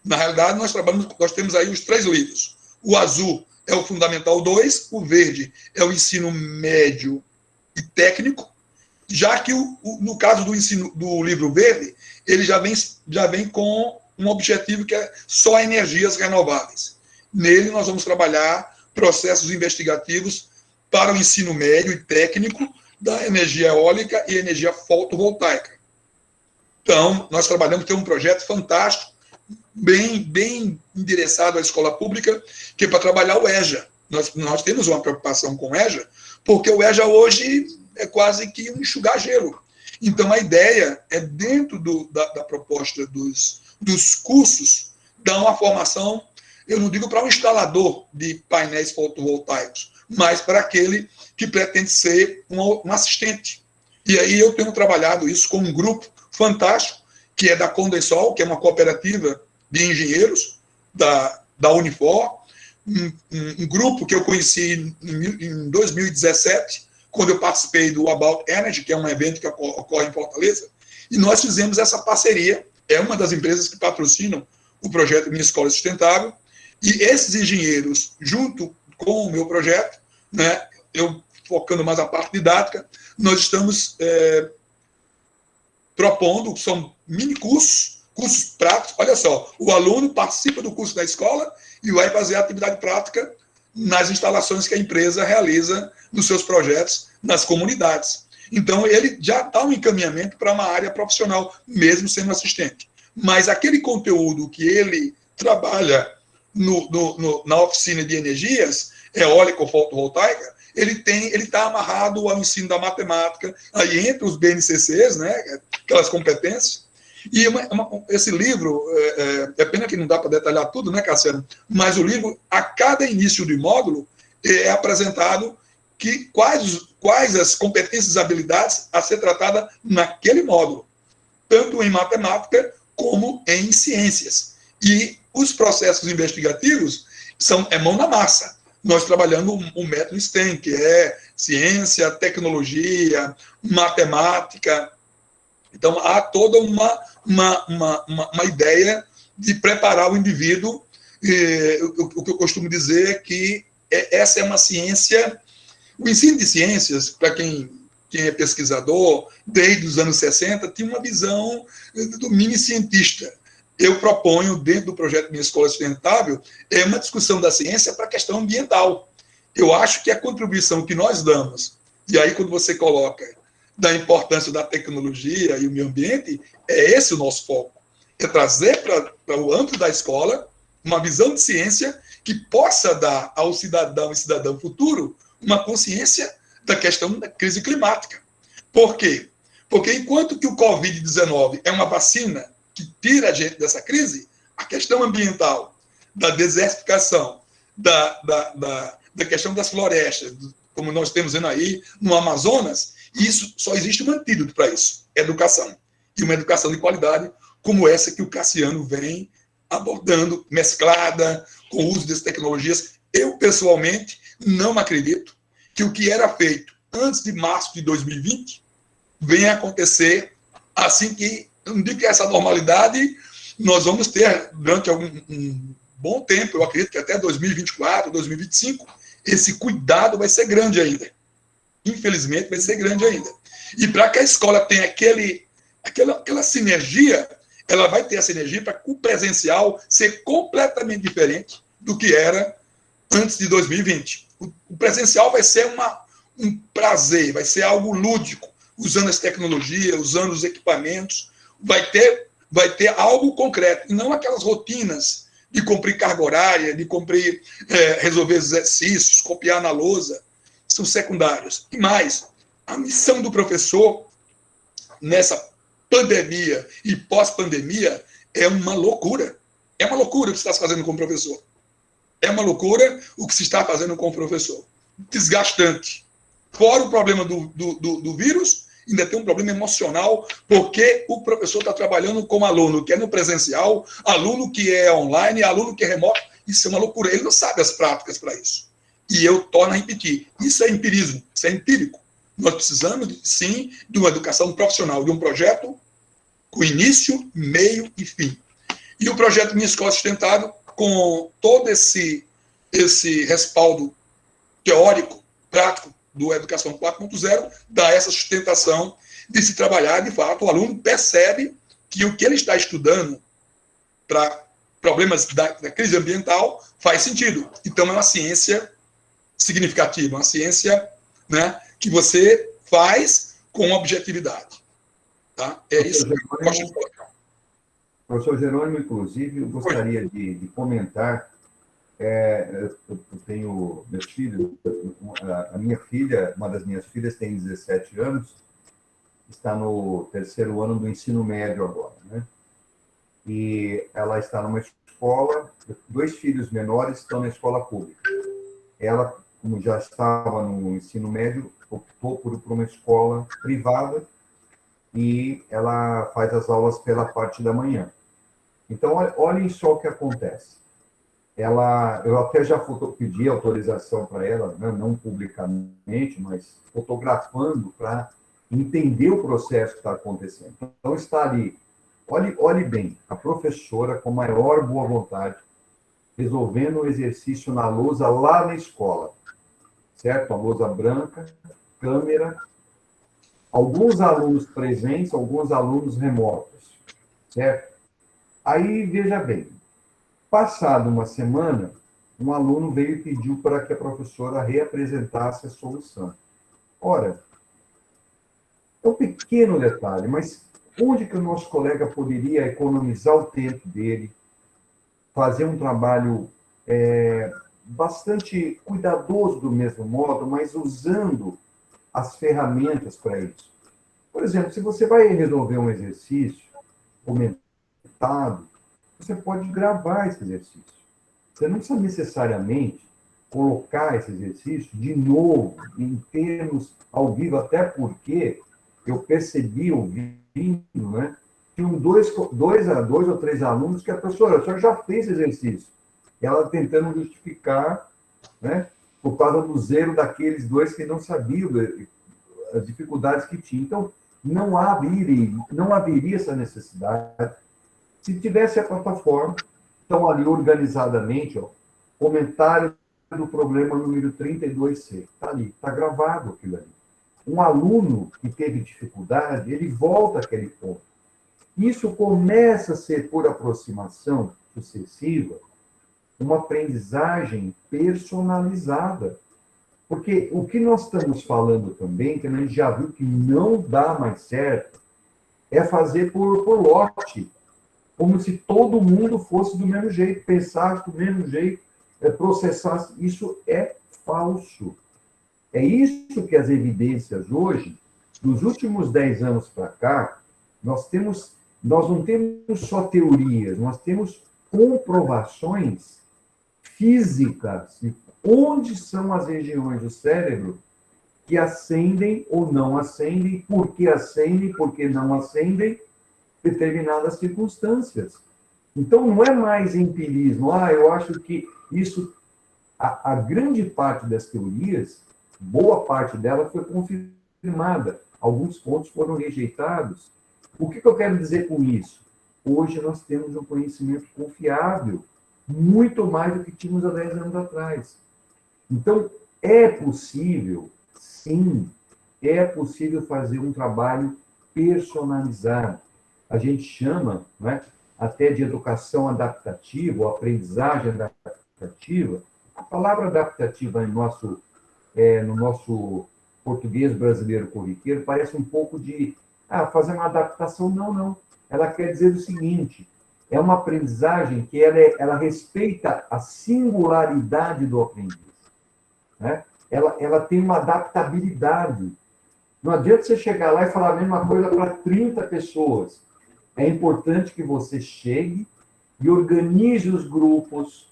Na realidade, nós trabalhamos, nós temos aí os três livros. O azul é o Fundamental 2, o verde é o ensino médio e técnico, já que o, o, no caso do ensino do livro verde, ele já vem, já vem com um objetivo que é só energias renováveis. Nele nós vamos trabalhar processos investigativos para o ensino médio e técnico da energia eólica e energia fotovoltaica. Então, nós trabalhamos, tem um projeto fantástico, bem, bem endereçado à escola pública, que é para trabalhar o EJA. Nós, nós temos uma preocupação com o EJA, porque o EJA hoje é quase que um enxugar gelo. Então, a ideia é, dentro do, da, da, proposta dos, dos cursos, dar uma formação, eu não digo para um instalador de painéis fotovoltaicos, mas para aquele que pretende ser um, um assistente. E aí eu tenho trabalhado isso com um grupo fantástico, que é da Condensol, que é uma cooperativa de engenheiros da, da Unifor, um, um, grupo que eu conheci em, em 2017, quando eu participei do About Energy, que é um evento que ocorre em Fortaleza, e nós fizemos essa parceria, é uma das empresas que patrocinam o projeto Minha Escola Sustentável, e esses engenheiros, junto com o meu projeto, né, eu focando mais a parte didática, nós estamos é, propondo, são mini cursos, cursos práticos. Olha só, o aluno participa do curso da escola e vai fazer a atividade prática nas instalações que a empresa realiza nos seus projetos nas comunidades. Então, ele já dá um encaminhamento para uma área profissional, mesmo sendo assistente. Mas aquele conteúdo que ele trabalha no, no, no, na oficina de energias, eólica ou fotovoltaica, ele tem, ele está amarrado ao ensino da matemática, aí entre os BNCCs, né, aquelas competências. E uma, uma, esse livro, é, é, é, pena que não dá para detalhar tudo, né, Cassiano? Mas o livro, a cada início de módulo, é apresentado que quais, quais as competências e habilidades a ser tratada naquele módulo, tanto em matemática como em ciências. E os processos investigativos são é mão na massa nós trabalhando um método STEM, que é ciência, tecnologia, matemática. Então, há toda uma, uma, uma, uma, uma ideia de preparar o indivíduo. E, o, o, que eu costumo dizer é que é, essa é uma ciência. O ensino de ciências, para quem, quem é pesquisador, desde os anos 60, tinha uma visão do mini cientista eu proponho, dentro do projeto Minha Escola Sustentável, é uma discussão da ciência para a questão ambiental. Eu acho que a contribuição que nós damos, e aí quando você coloca da importância da tecnologia e o meio ambiente, é esse o nosso foco. É trazer para o âmbito da escola uma visão de ciência que possa dar ao cidadão e cidadão futuro uma consciência da questão da crise climática. Por quê? Porque enquanto que o Covid-19 é uma vacina que tira a gente dessa crise, a questão ambiental, da desertificação, da, da, da, da questão das florestas, como nós temos vendo aí no Amazonas, isso só existe um antídoto para isso: educação. E uma educação de qualidade, como essa que o Cassiano vem abordando, mesclada, com o uso dessas tecnologias. Eu, pessoalmente, não acredito que o que era feito antes de março de 2020 venha acontecer Assim que, não digo que essa normalidade nós vamos ter durante algum um bom tempo, eu acredito que até 2024, 2025, esse cuidado vai ser grande ainda. Infelizmente, vai ser grande ainda. E para que a escola tenha aquele, aquela, aquela sinergia, ela vai ter essa energia para o presencial ser completamente diferente do que era antes de 2020. O, o presencial vai ser uma, um prazer, vai ser algo lúdico, usando as tecnologias, usando os equipamentos, vai ter, vai ter algo concreto, e não aquelas rotinas de cumprir carga horária, de cumprir, é, resolver exercícios, copiar na lousa, são secundários. E mais, a missão do professor nessa pandemia e pós-pandemia é uma loucura. É uma loucura o que se está fazendo com o professor. É uma loucura o que se está fazendo com o professor. Desgastante. Fora o problema do, do, do, do vírus, ainda tem um problema emocional, porque o professor está trabalhando com aluno que é no presencial, aluno que é online, aluno que é remoto. Isso é uma loucura. Ele não sabe as práticas para isso. E eu torno a repetir: isso é empirismo, isso é empírico. Nós precisamos, sim, de uma educação profissional, de um projeto com início, meio e fim. E o projeto Minha Escola Sustentável, com todo esse, esse respaldo teórico, prático, do Educação 4.0 dá essa sustentação de se trabalhar, de fato, o aluno percebe que o que ele está estudando para problemas da, da, crise ambiental faz sentido. Então, é uma ciência significativa, uma ciência né, que você faz com objetividade. Tá? É isso que eu gosto de colocar. Professor Jerônimo, inclusive, eu gostaria de, de comentar é, eu tenho meus filhos, a minha filha, uma das minhas filhas tem 17 anos, está no terceiro ano do ensino médio agora, né? E ela está numa escola, dois filhos menores estão na escola pública. Ela, como já estava no ensino médio, optou por, por uma escola privada e ela faz as aulas pela parte da manhã. Então, olhem só o que acontece ela, eu até já pedi autorização para ela, né, não publicamente, mas fotografando para entender o processo que está acontecendo. Então, está ali, olhe, olhe bem, a professora, com maior boa vontade, resolvendo o exercício na lousa lá na escola, certo? A lousa branca, câmera, alguns alunos presentes, alguns alunos remotos, certo? Aí, veja bem, Passada uma semana, um aluno veio e pediu para que a professora reapresentasse a solução. Ora, é um pequeno detalhe, mas onde que o nosso colega poderia economizar o tempo dele, fazer um trabalho é, bastante cuidadoso do mesmo modo, mas usando as ferramentas para isso. Por exemplo, se você vai resolver um exercício comentado, você pode gravar esse exercício. Você não precisa necessariamente colocar esse exercício de novo, em termos ao vivo, até porque eu percebi ouvindo, né? Tinham dois, dois, dois ou três alunos que a professora, a senhora já fez esse exercício. Ela tentando justificar, né? Por causa do zero daqueles dois que não sabiam as dificuldades que tinham. Então, não haveria, não haveria essa necessidade se tivesse a plataforma, então ali organizadamente, ó, comentário do problema número 32C, está ali, está gravado aquilo ali. Um aluno que teve dificuldade, ele volta àquele ponto. Isso começa a ser, por aproximação sucessiva, uma aprendizagem personalizada. Porque o que nós estamos falando também, que a gente já viu que não dá mais certo, é fazer por, por lote como se todo mundo fosse do mesmo jeito, pensasse do mesmo jeito, é, processasse. Isso é falso. É isso que as evidências hoje, dos últimos 10 anos para cá, nós temos, nós não temos só teorias, nós temos comprovações físicas de onde são as regiões do cérebro que acendem ou não acendem, por que acendem, por que não acendem, determinadas circunstâncias. Então, não é mais empirismo. Ah, eu acho que isso. A, a grande parte das teorias, boa parte dela foi confirmada. Alguns pontos foram rejeitados. O que, que eu quero dizer com isso? Hoje nós temos um conhecimento confiável, muito mais do que tínhamos há 10 anos atrás. Então, é possível, sim, é possível fazer um trabalho personalizado. A gente chama né, até de educação adaptativa, ou aprendizagem adaptativa. A palavra adaptativa em nosso, é, no nosso português brasileiro corriqueiro parece um pouco de ah, fazer uma adaptação. Não, não. Ela quer dizer o seguinte: é uma aprendizagem que ela, é, ela respeita a singularidade do aprendiz. Né? Ela, ela tem uma adaptabilidade. Não adianta você chegar lá e falar a mesma coisa para 30 pessoas. É importante que você chegue e organize os grupos,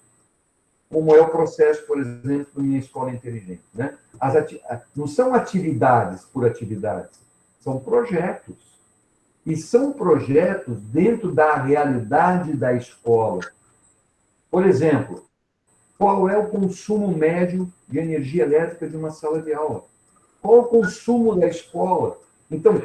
como é o processo, por exemplo, Minha Escola Inteligente. Né? As ati não são atividades por atividades, são projetos. E são projetos dentro da realidade da escola. Por exemplo, qual é o consumo médio de energia elétrica de uma sala de aula? Qual o consumo da escola? Então,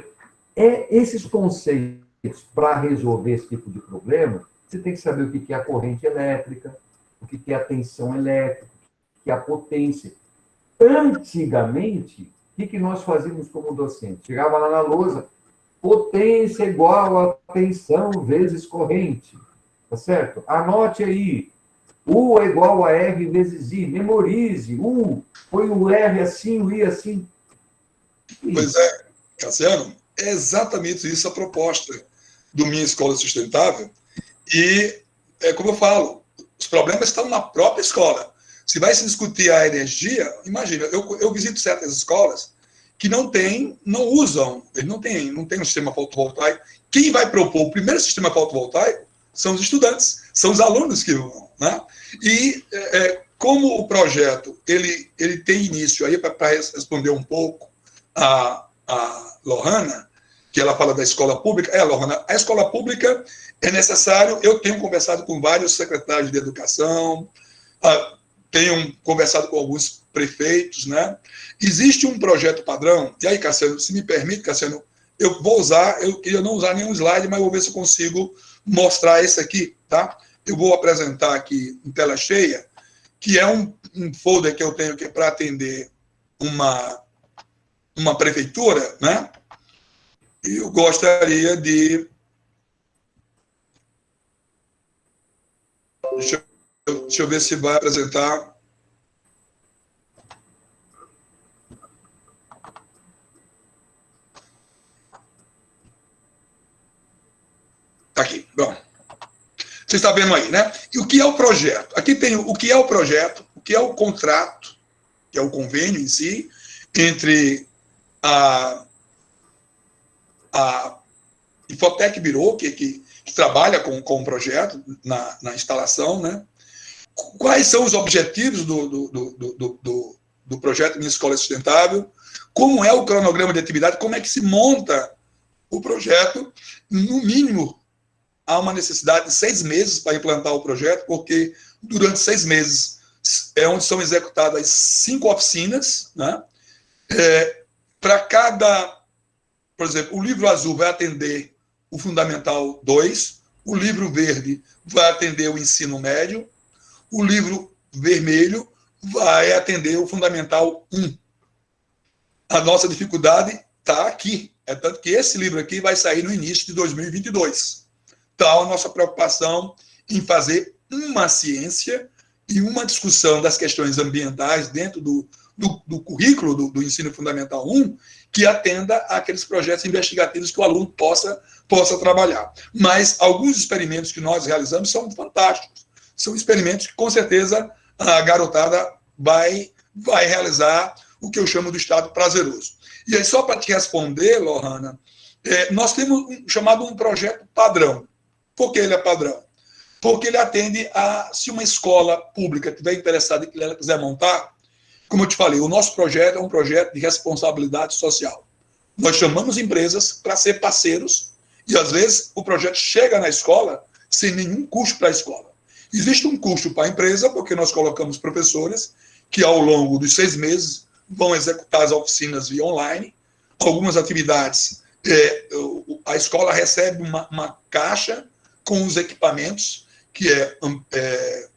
é esses conceitos para resolver esse tipo de problema, você tem que saber o que é a corrente elétrica, o que é a tensão elétrica, o que é a potência. Antigamente, o que nós fazíamos como docente? Chegava lá na lousa, potência igual a tensão vezes corrente. Tá certo? Anote aí. U é igual a R vezes I. Memorize. U, põe o R assim, o I assim. Pois é, Cassiano, é exatamente isso a proposta do Minha Escola Sustentável. E, é como eu falo, os problemas estão na própria escola. Se vai se discutir a energia, imagina, eu, eu visito certas escolas que não têm, não usam, eles não têm, não têm um sistema fotovoltaico. Quem vai propor o primeiro sistema fotovoltaico são os estudantes, são os alunos que vão. Né? E é, é como o projeto ele, ele tem início, aí para responder um pouco a, a Lohana, que ela fala da escola pública. É, Lorna, a escola pública é necessário. Eu tenho conversado com vários secretários de educação, uh, tenho conversado com alguns prefeitos, né? Existe um projeto padrão, e aí, Cassiano, se me permite, Cassiano, eu vou usar, eu queria não usar nenhum slide, mas vou ver se eu consigo mostrar esse aqui, tá? Eu vou apresentar aqui em tela cheia, que é um, um folder que eu tenho que é para atender uma, uma prefeitura, né? eu gostaria de. Deixa deixa eu ver se vai apresentar. Está aqui. Bom. Você está vendo aí, né? E o que é o projeto? Aqui tem o que é o projeto, o que é o contrato, que é o convênio em si, entre a a Infotec Bureau, que, que, que, trabalha com, com o projeto na, na instalação, né? Quais são os objetivos do, do, do, do, do projeto Minha Escola Sustentável? Como é o cronograma de atividade? Como é que se monta o projeto? No mínimo, há uma necessidade de seis meses para implantar o projeto, porque durante seis meses é onde são executadas cinco oficinas, né? É, para cada por exemplo, o livro azul vai atender o Fundamental 2, o livro verde vai atender o ensino médio, o livro vermelho vai atender o Fundamental 1. A nossa dificuldade está aqui. É tanto que esse livro aqui vai sair no início de 2022. Então, a nossa preocupação em fazer uma ciência e uma discussão das questões ambientais dentro do, do, do currículo do, do, ensino fundamental 1 que atenda àqueles projetos investigativos que o aluno possa, possa trabalhar. Mas alguns experimentos que nós realizamos são fantásticos. São experimentos que, com certeza, a garotada vai, vai realizar o que eu chamo do estado prazeroso. E aí, só para te responder, Lohana, é, nós temos um, chamado um projeto padrão. Por que ele é padrão? Porque ele atende a, se uma escola pública estiver interessada e quiser montar, como eu te falei, o nosso projeto é um projeto de responsabilidade social. Nós chamamos empresas para ser parceiros e, às vezes, o projeto chega na escola sem nenhum custo para a escola. Existe um custo para a empresa, porque nós colocamos professores que, ao longo dos seis meses, vão executar as oficinas via online. Algumas atividades é, a escola recebe uma, uma, caixa com os equipamentos, que é, é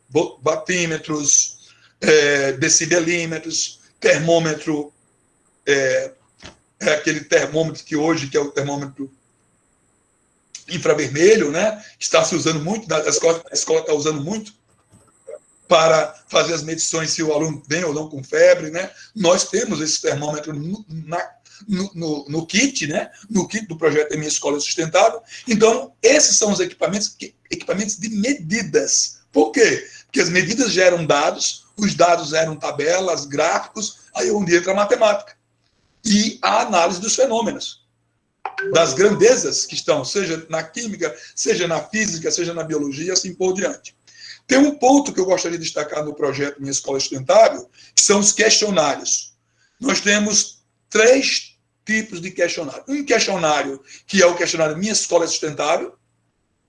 batímetros, é, decibelímetros, termômetro, é, é, aquele termômetro que hoje, que é o termômetro infravermelho, né? Está se usando muito, a escola, está usando muito para fazer as medições se o aluno vem ou não com febre, né? Nós temos esse termômetro no, na, no, no, no, kit, né? No kit do projeto Minha Escola Sustentável. Então, esses são os equipamentos, equipamentos de medidas. Por quê? Porque as medidas geram dados, os dados geram tabelas, gráficos, aí onde entra a matemática e a análise dos fenômenos das grandezas que estão, seja na química, seja na física, seja na biologia, assim por diante. Tem um ponto que eu gostaria de destacar no projeto Minha Escola Sustentável, que são os questionários. Nós temos três tipos de questionário. Um questionário que é o questionário Minha Escola Sustentável,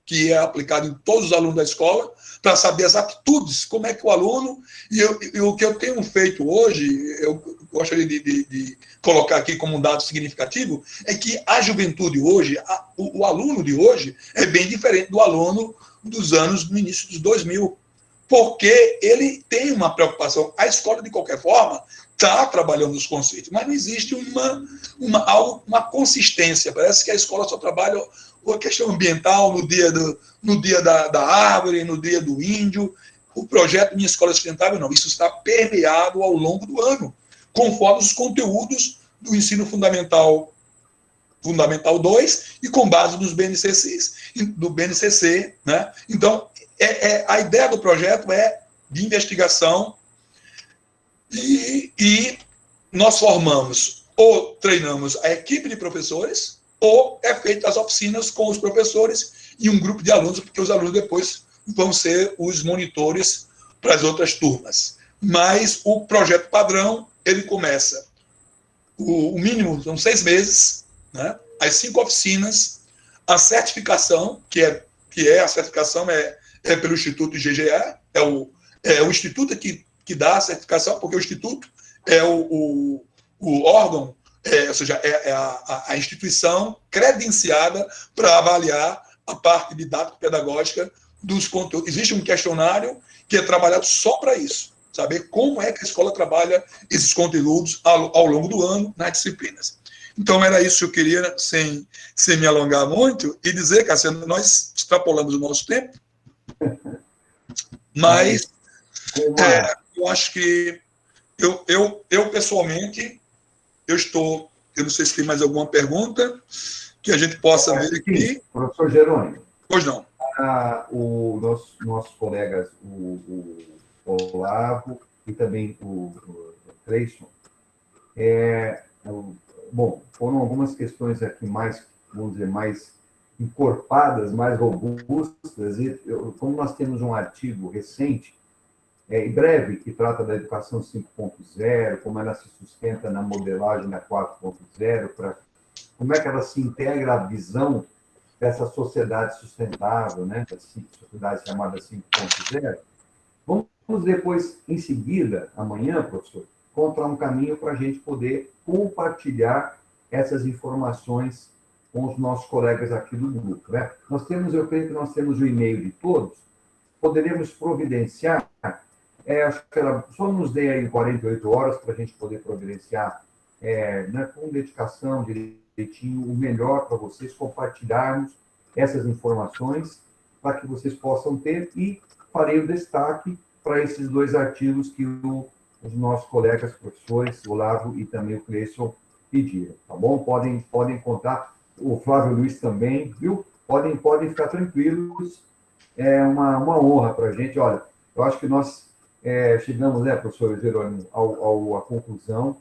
que é aplicado em todos os alunos da escola, para saber as aptitudes, como é que o aluno. E, eu, e o que eu tenho feito hoje, eu gostaria de, de, de, colocar aqui como um dado significativo, é que a juventude hoje, a, o, o, aluno de hoje, é bem diferente do aluno dos anos no início dos 2000. Porque ele tem uma preocupação. A escola, de qualquer forma, está trabalhando os conceitos, mas não existe uma, uma, uma consistência. Parece que a escola só trabalha a questão ambiental no dia, do, no dia da, da árvore, no dia do índio. O projeto Minha Escola Sustentável, não. Isso está permeado ao longo do ano, conforme os conteúdos do ensino fundamental Fundamental 2 e com base nos BNCCs, do BNCC. Né? Então, é, é, a ideia do projeto é de investigação e, e nós formamos ou treinamos a equipe de professores ou é feita as oficinas com os professores e um grupo de alunos, porque os alunos depois vão ser os monitores para as outras turmas. Mas o projeto padrão, ele começa, o, o mínimo são seis meses, né? as cinco oficinas, a certificação, que é, que é a certificação é, é pelo Instituto IGGE, é o, é o Instituto que, que dá a certificação, porque o Instituto é o, o, o órgão é, ou seja, é, é a, a, instituição credenciada para avaliar a parte didático-pedagógica dos conteúdos. Existe um questionário que é trabalhado só para isso, saber como é que a escola trabalha esses conteúdos ao, ao, longo do ano nas disciplinas. Então, era isso que eu queria, sem, sem me alongar muito, e dizer, Cassiano, nós extrapolamos o nosso tempo, mas é, eu acho que eu, eu, eu pessoalmente eu estou, eu não sei se tem mais alguma pergunta que a gente possa é, ver aqui. Sim, professor Jerônimo. Pois não. Ah, o nosso, nossos colegas, o, o Olavo e também o, o Cleison, é, bom, foram algumas questões aqui mais, vamos dizer, mais encorpadas, mais robustas, e eu, como nós temos um artigo recente é, em breve, que trata da educação 5.0, como ela se sustenta na modelagem da 4.0, como é que ela se integra à visão dessa sociedade sustentável, né, da sociedade chamada 5.0. Vamos depois, em seguida, amanhã, professor, encontrar um caminho para a gente poder compartilhar essas informações com os nossos colegas aqui do grupo. Né? Nós temos, eu creio que nós temos o e-mail de todos, poderemos providenciar é, só nos dê aí 48 horas para a gente poder providenciar é, né, com dedicação, direitinho, o melhor para vocês, compartilharmos essas informações para que vocês possam ter e farei o destaque para esses dois artigos que o, os nossos colegas professores, o Lavo e também o Cleison, pediram, tá bom? Podem, podem contar, o Flávio Luiz também, viu? Podem, podem ficar tranquilos, é uma, uma honra para a gente. Olha, eu acho que nós é, chegamos, né, professor Jerônimo, ao, ao, à conclusão.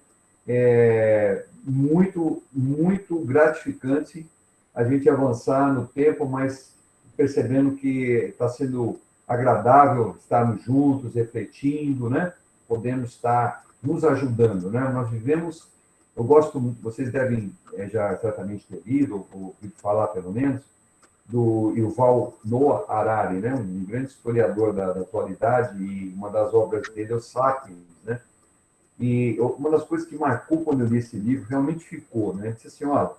É muito, muito gratificante a gente avançar no tempo, mas percebendo que está sendo agradável estarmos juntos, refletindo, né? Podemos estar nos ajudando, né? Nós vivemos, eu gosto, vocês devem é, já certamente ter lido, ou ouvido falar pelo menos, do Yuval Noah Harari, né? um grande historiador da, da, atualidade, e uma das obras dele é o Sapiens. Né? E uma das coisas que marcou quando eu li esse livro realmente ficou. Né? Disse assim: olha,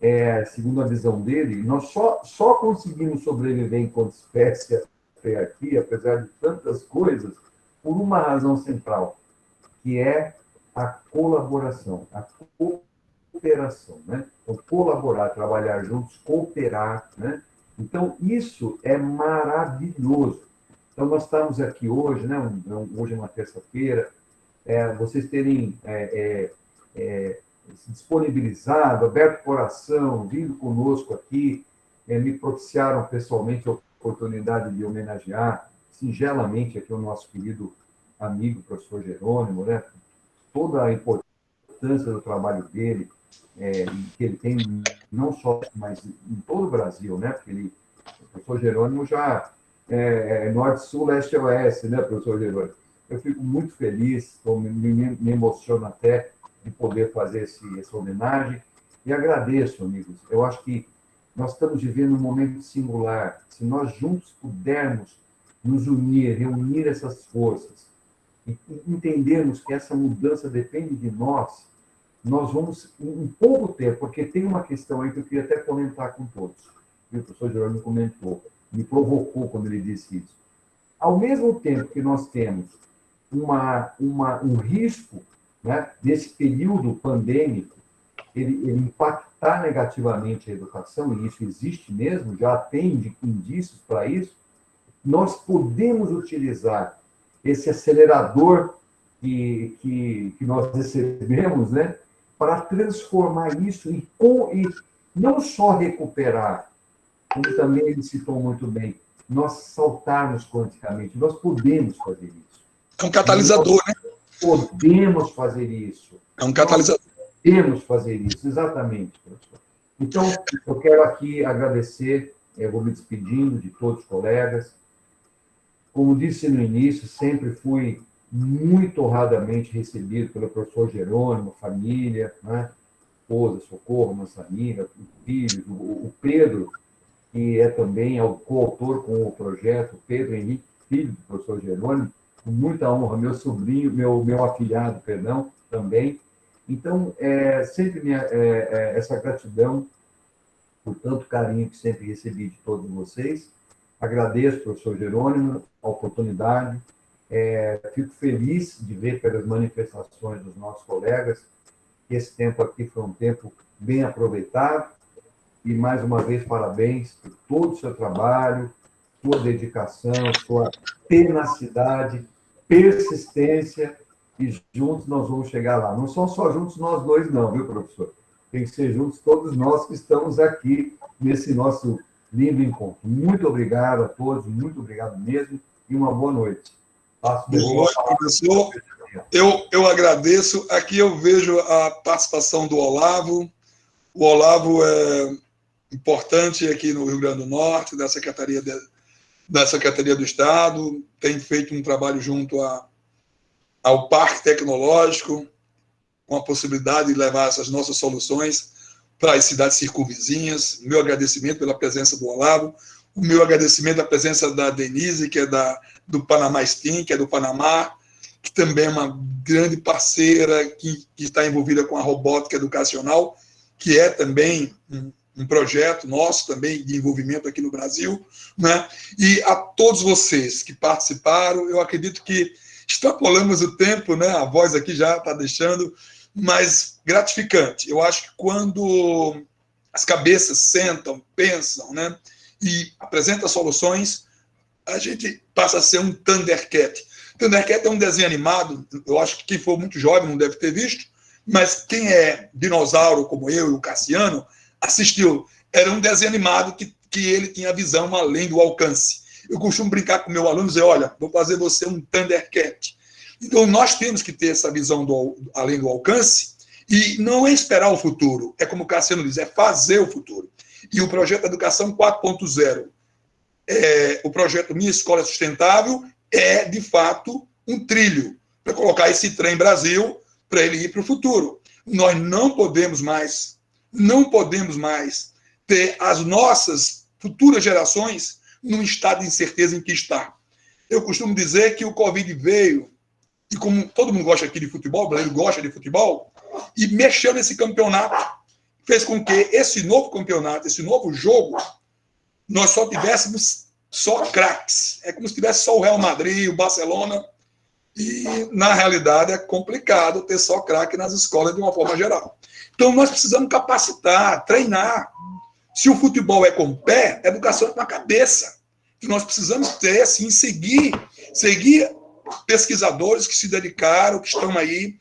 é, segundo a visão dele, nós só, só conseguimos sobreviver enquanto espécie até aqui, apesar de tantas coisas, por uma razão central, que é a colaboração, a cooperação, né? Então, colaborar, trabalhar juntos, cooperar, né? Então, isso é maravilhoso. Então, nós estamos aqui hoje, né? Hoje é uma terça-feira, é, vocês terem é, é, é se disponibilizado, aberto o coração, vindo conosco aqui, é, me propiciaram pessoalmente a oportunidade de homenagear singelamente aqui o nosso querido amigo, professor Jerônimo, né? toda a importância do trabalho dele, é, que ele tem não só, mas em todo o Brasil, né? Porque ele, o professor Jerônimo já é, é norte, sul, leste oeste, né, professor Jerônimo? Eu fico muito feliz, me, me emociono até de poder fazer esse, essa homenagem. E agradeço, amigos. Eu acho que nós estamos vivendo um momento singular. Se nós juntos pudermos nos unir, reunir essas forças e entendermos que essa mudança depende de nós, nós vamos, em pouco tempo, porque tem uma questão aí que eu queria até comentar com todos, que o professor Jerônimo comentou, me provocou quando ele disse isso. Ao mesmo tempo que nós temos uma, uma, um risco né, desse período pandêmico, ele, ele impactar negativamente a educação, e isso existe mesmo, já tem indícios para isso, nós podemos utilizar esse acelerador que, que, que nós recebemos, né, para transformar isso e, com, e não só recuperar, como também ele citou muito bem, nós saltarmos quanticamente, nós podemos fazer isso. É um catalisador, nós, né? podemos fazer isso. É um catalisador. podemos fazer isso, exatamente, professor. Então, eu quero aqui agradecer, eu vou me despedindo de todos os colegas. Como disse no início, sempre fui muito honradamente recebido pelo professor Jerônimo, família, né? esposa, Socorro, amiga, filhos, o, o Pedro, que é também o coautor com o projeto, Pedro Henrique, filho do professor Jerônimo, com muita honra, meu sobrinho, meu, meu afilhado, perdão, também. Então, é, sempre minha, é, é, essa gratidão por tanto carinho que sempre recebi de todos vocês. Agradeço, professor Jerônimo, a oportunidade. É, fico feliz de ver pelas manifestações dos nossos colegas que esse tempo aqui foi um tempo bem aproveitado. E, mais uma vez, parabéns por todo o seu trabalho, sua dedicação, sua tenacidade persistência e juntos nós vamos chegar lá. Não são só juntos nós dois, não, viu, professor? Tem que ser juntos todos nós que estamos aqui nesse nosso lindo encontro. Muito obrigado a todos, muito obrigado mesmo e uma boa noite. Professor. Eu, eu agradeço. Aqui eu vejo a participação do Olavo. O Olavo é importante aqui no Rio Grande do Norte, da Secretaria de, da Secretaria do Estado, tem feito um trabalho junto a, ao Parque Tecnológico, com a possibilidade de levar essas nossas soluções para as cidades circunvizinhas. Meu agradecimento pela presença do Olavo, o meu agradecimento à presença da Denise, que é da, do Panamá Steam, que é do Panamá, que também é uma grande parceira que, que está envolvida com a robótica educacional, que é também um, um projeto nosso também de envolvimento aqui no Brasil, né? E a todos vocês que participaram, eu acredito que extrapolamos o tempo, né? A voz aqui já está deixando, mas gratificante. Eu acho que quando as cabeças sentam, pensam, né? E apresentam soluções, a gente passa a ser um Thundercat. Thundercat é um desenho animado, eu acho que quem for muito jovem não deve ter visto, mas quem é dinossauro como eu e o Cassiano, assistiu. Era um desenho animado que, que ele tinha visão além do alcance. Eu costumo brincar com meu aluno e dizer, olha, vou fazer você um Thundercat. Então, nós temos que ter essa visão do, além do alcance e não é esperar o futuro. É como o Cassiano diz, é fazer o futuro. E o projeto Educação 4.0, é, o projeto Minha Escola Sustentável, é, de fato, um trilho para colocar esse trem Brasil para ele ir para o futuro. Nós não podemos mais não podemos mais ter as nossas futuras gerações num estado de incerteza em que está. Eu costumo dizer que o Covid veio, e como todo mundo gosta aqui de futebol, o brasileiro gosta de futebol, e mexeu nesse campeonato, fez com que esse novo campeonato, esse novo jogo, nós só tivéssemos só craques. É como se tivesse só o Real Madrid, o Barcelona. E, na realidade, é complicado ter só craque nas escolas de uma forma geral. Então, nós precisamos capacitar, treinar. Se o futebol é com o pé, educação é com a cabeça. E nós precisamos ter, assim, seguir, seguir pesquisadores que se dedicaram, que estão aí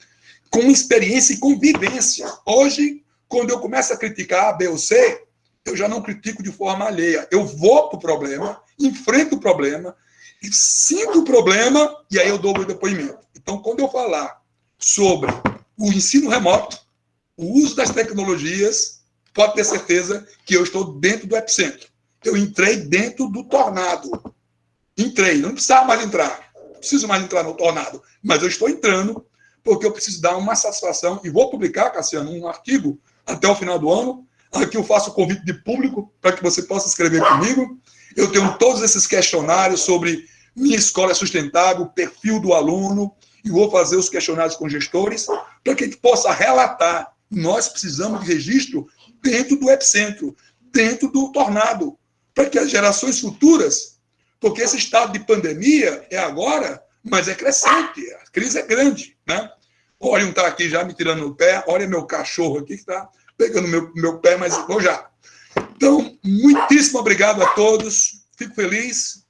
com experiência e convivência. Hoje, quando eu começo a criticar A, B ou C, eu já não critico de forma alheia. Eu vou para o problema, enfrento o problema, sinto o problema e aí eu dou o meu depoimento. Então, quando eu falar sobre o ensino remoto, o uso das tecnologias, pode ter certeza que eu estou dentro do epicentro. Eu entrei dentro do tornado. Entrei, não precisava mais entrar. Não preciso mais entrar no tornado, mas eu estou entrando porque eu preciso dar uma satisfação e vou publicar, Cassiano, um artigo até o final do ano. Aqui eu faço o convite de público para que você possa escrever comigo. Eu tenho todos esses questionários sobre minha escola é sustentável, perfil do aluno, e vou fazer os questionários com gestores para que a gente possa relatar. Nós precisamos de registro dentro do epicentro, dentro do tornado, para que as gerações futuras, porque esse estado de pandemia é agora, mas é crescente, a crise é grande, né? Olha um está aqui já me tirando no pé, olha meu cachorro aqui que está pegando meu, meu pé, mas vou já. Então, muitíssimo obrigado a todos, fico feliz.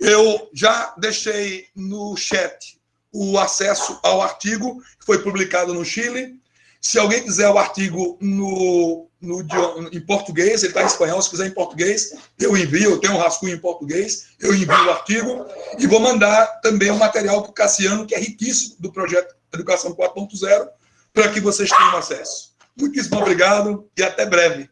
Eu já deixei no chat o acesso ao artigo que foi publicado no Chile. Se alguém quiser o artigo no, no, em português, ele está em espanhol, se quiser em português, eu envio, eu tenho um rascunho em português, eu envio o artigo e vou mandar também o material para o Cassiano, que é riquíssimo, do projeto Educação 4.0, para que vocês tenham acesso. Muitíssimo obrigado e até breve.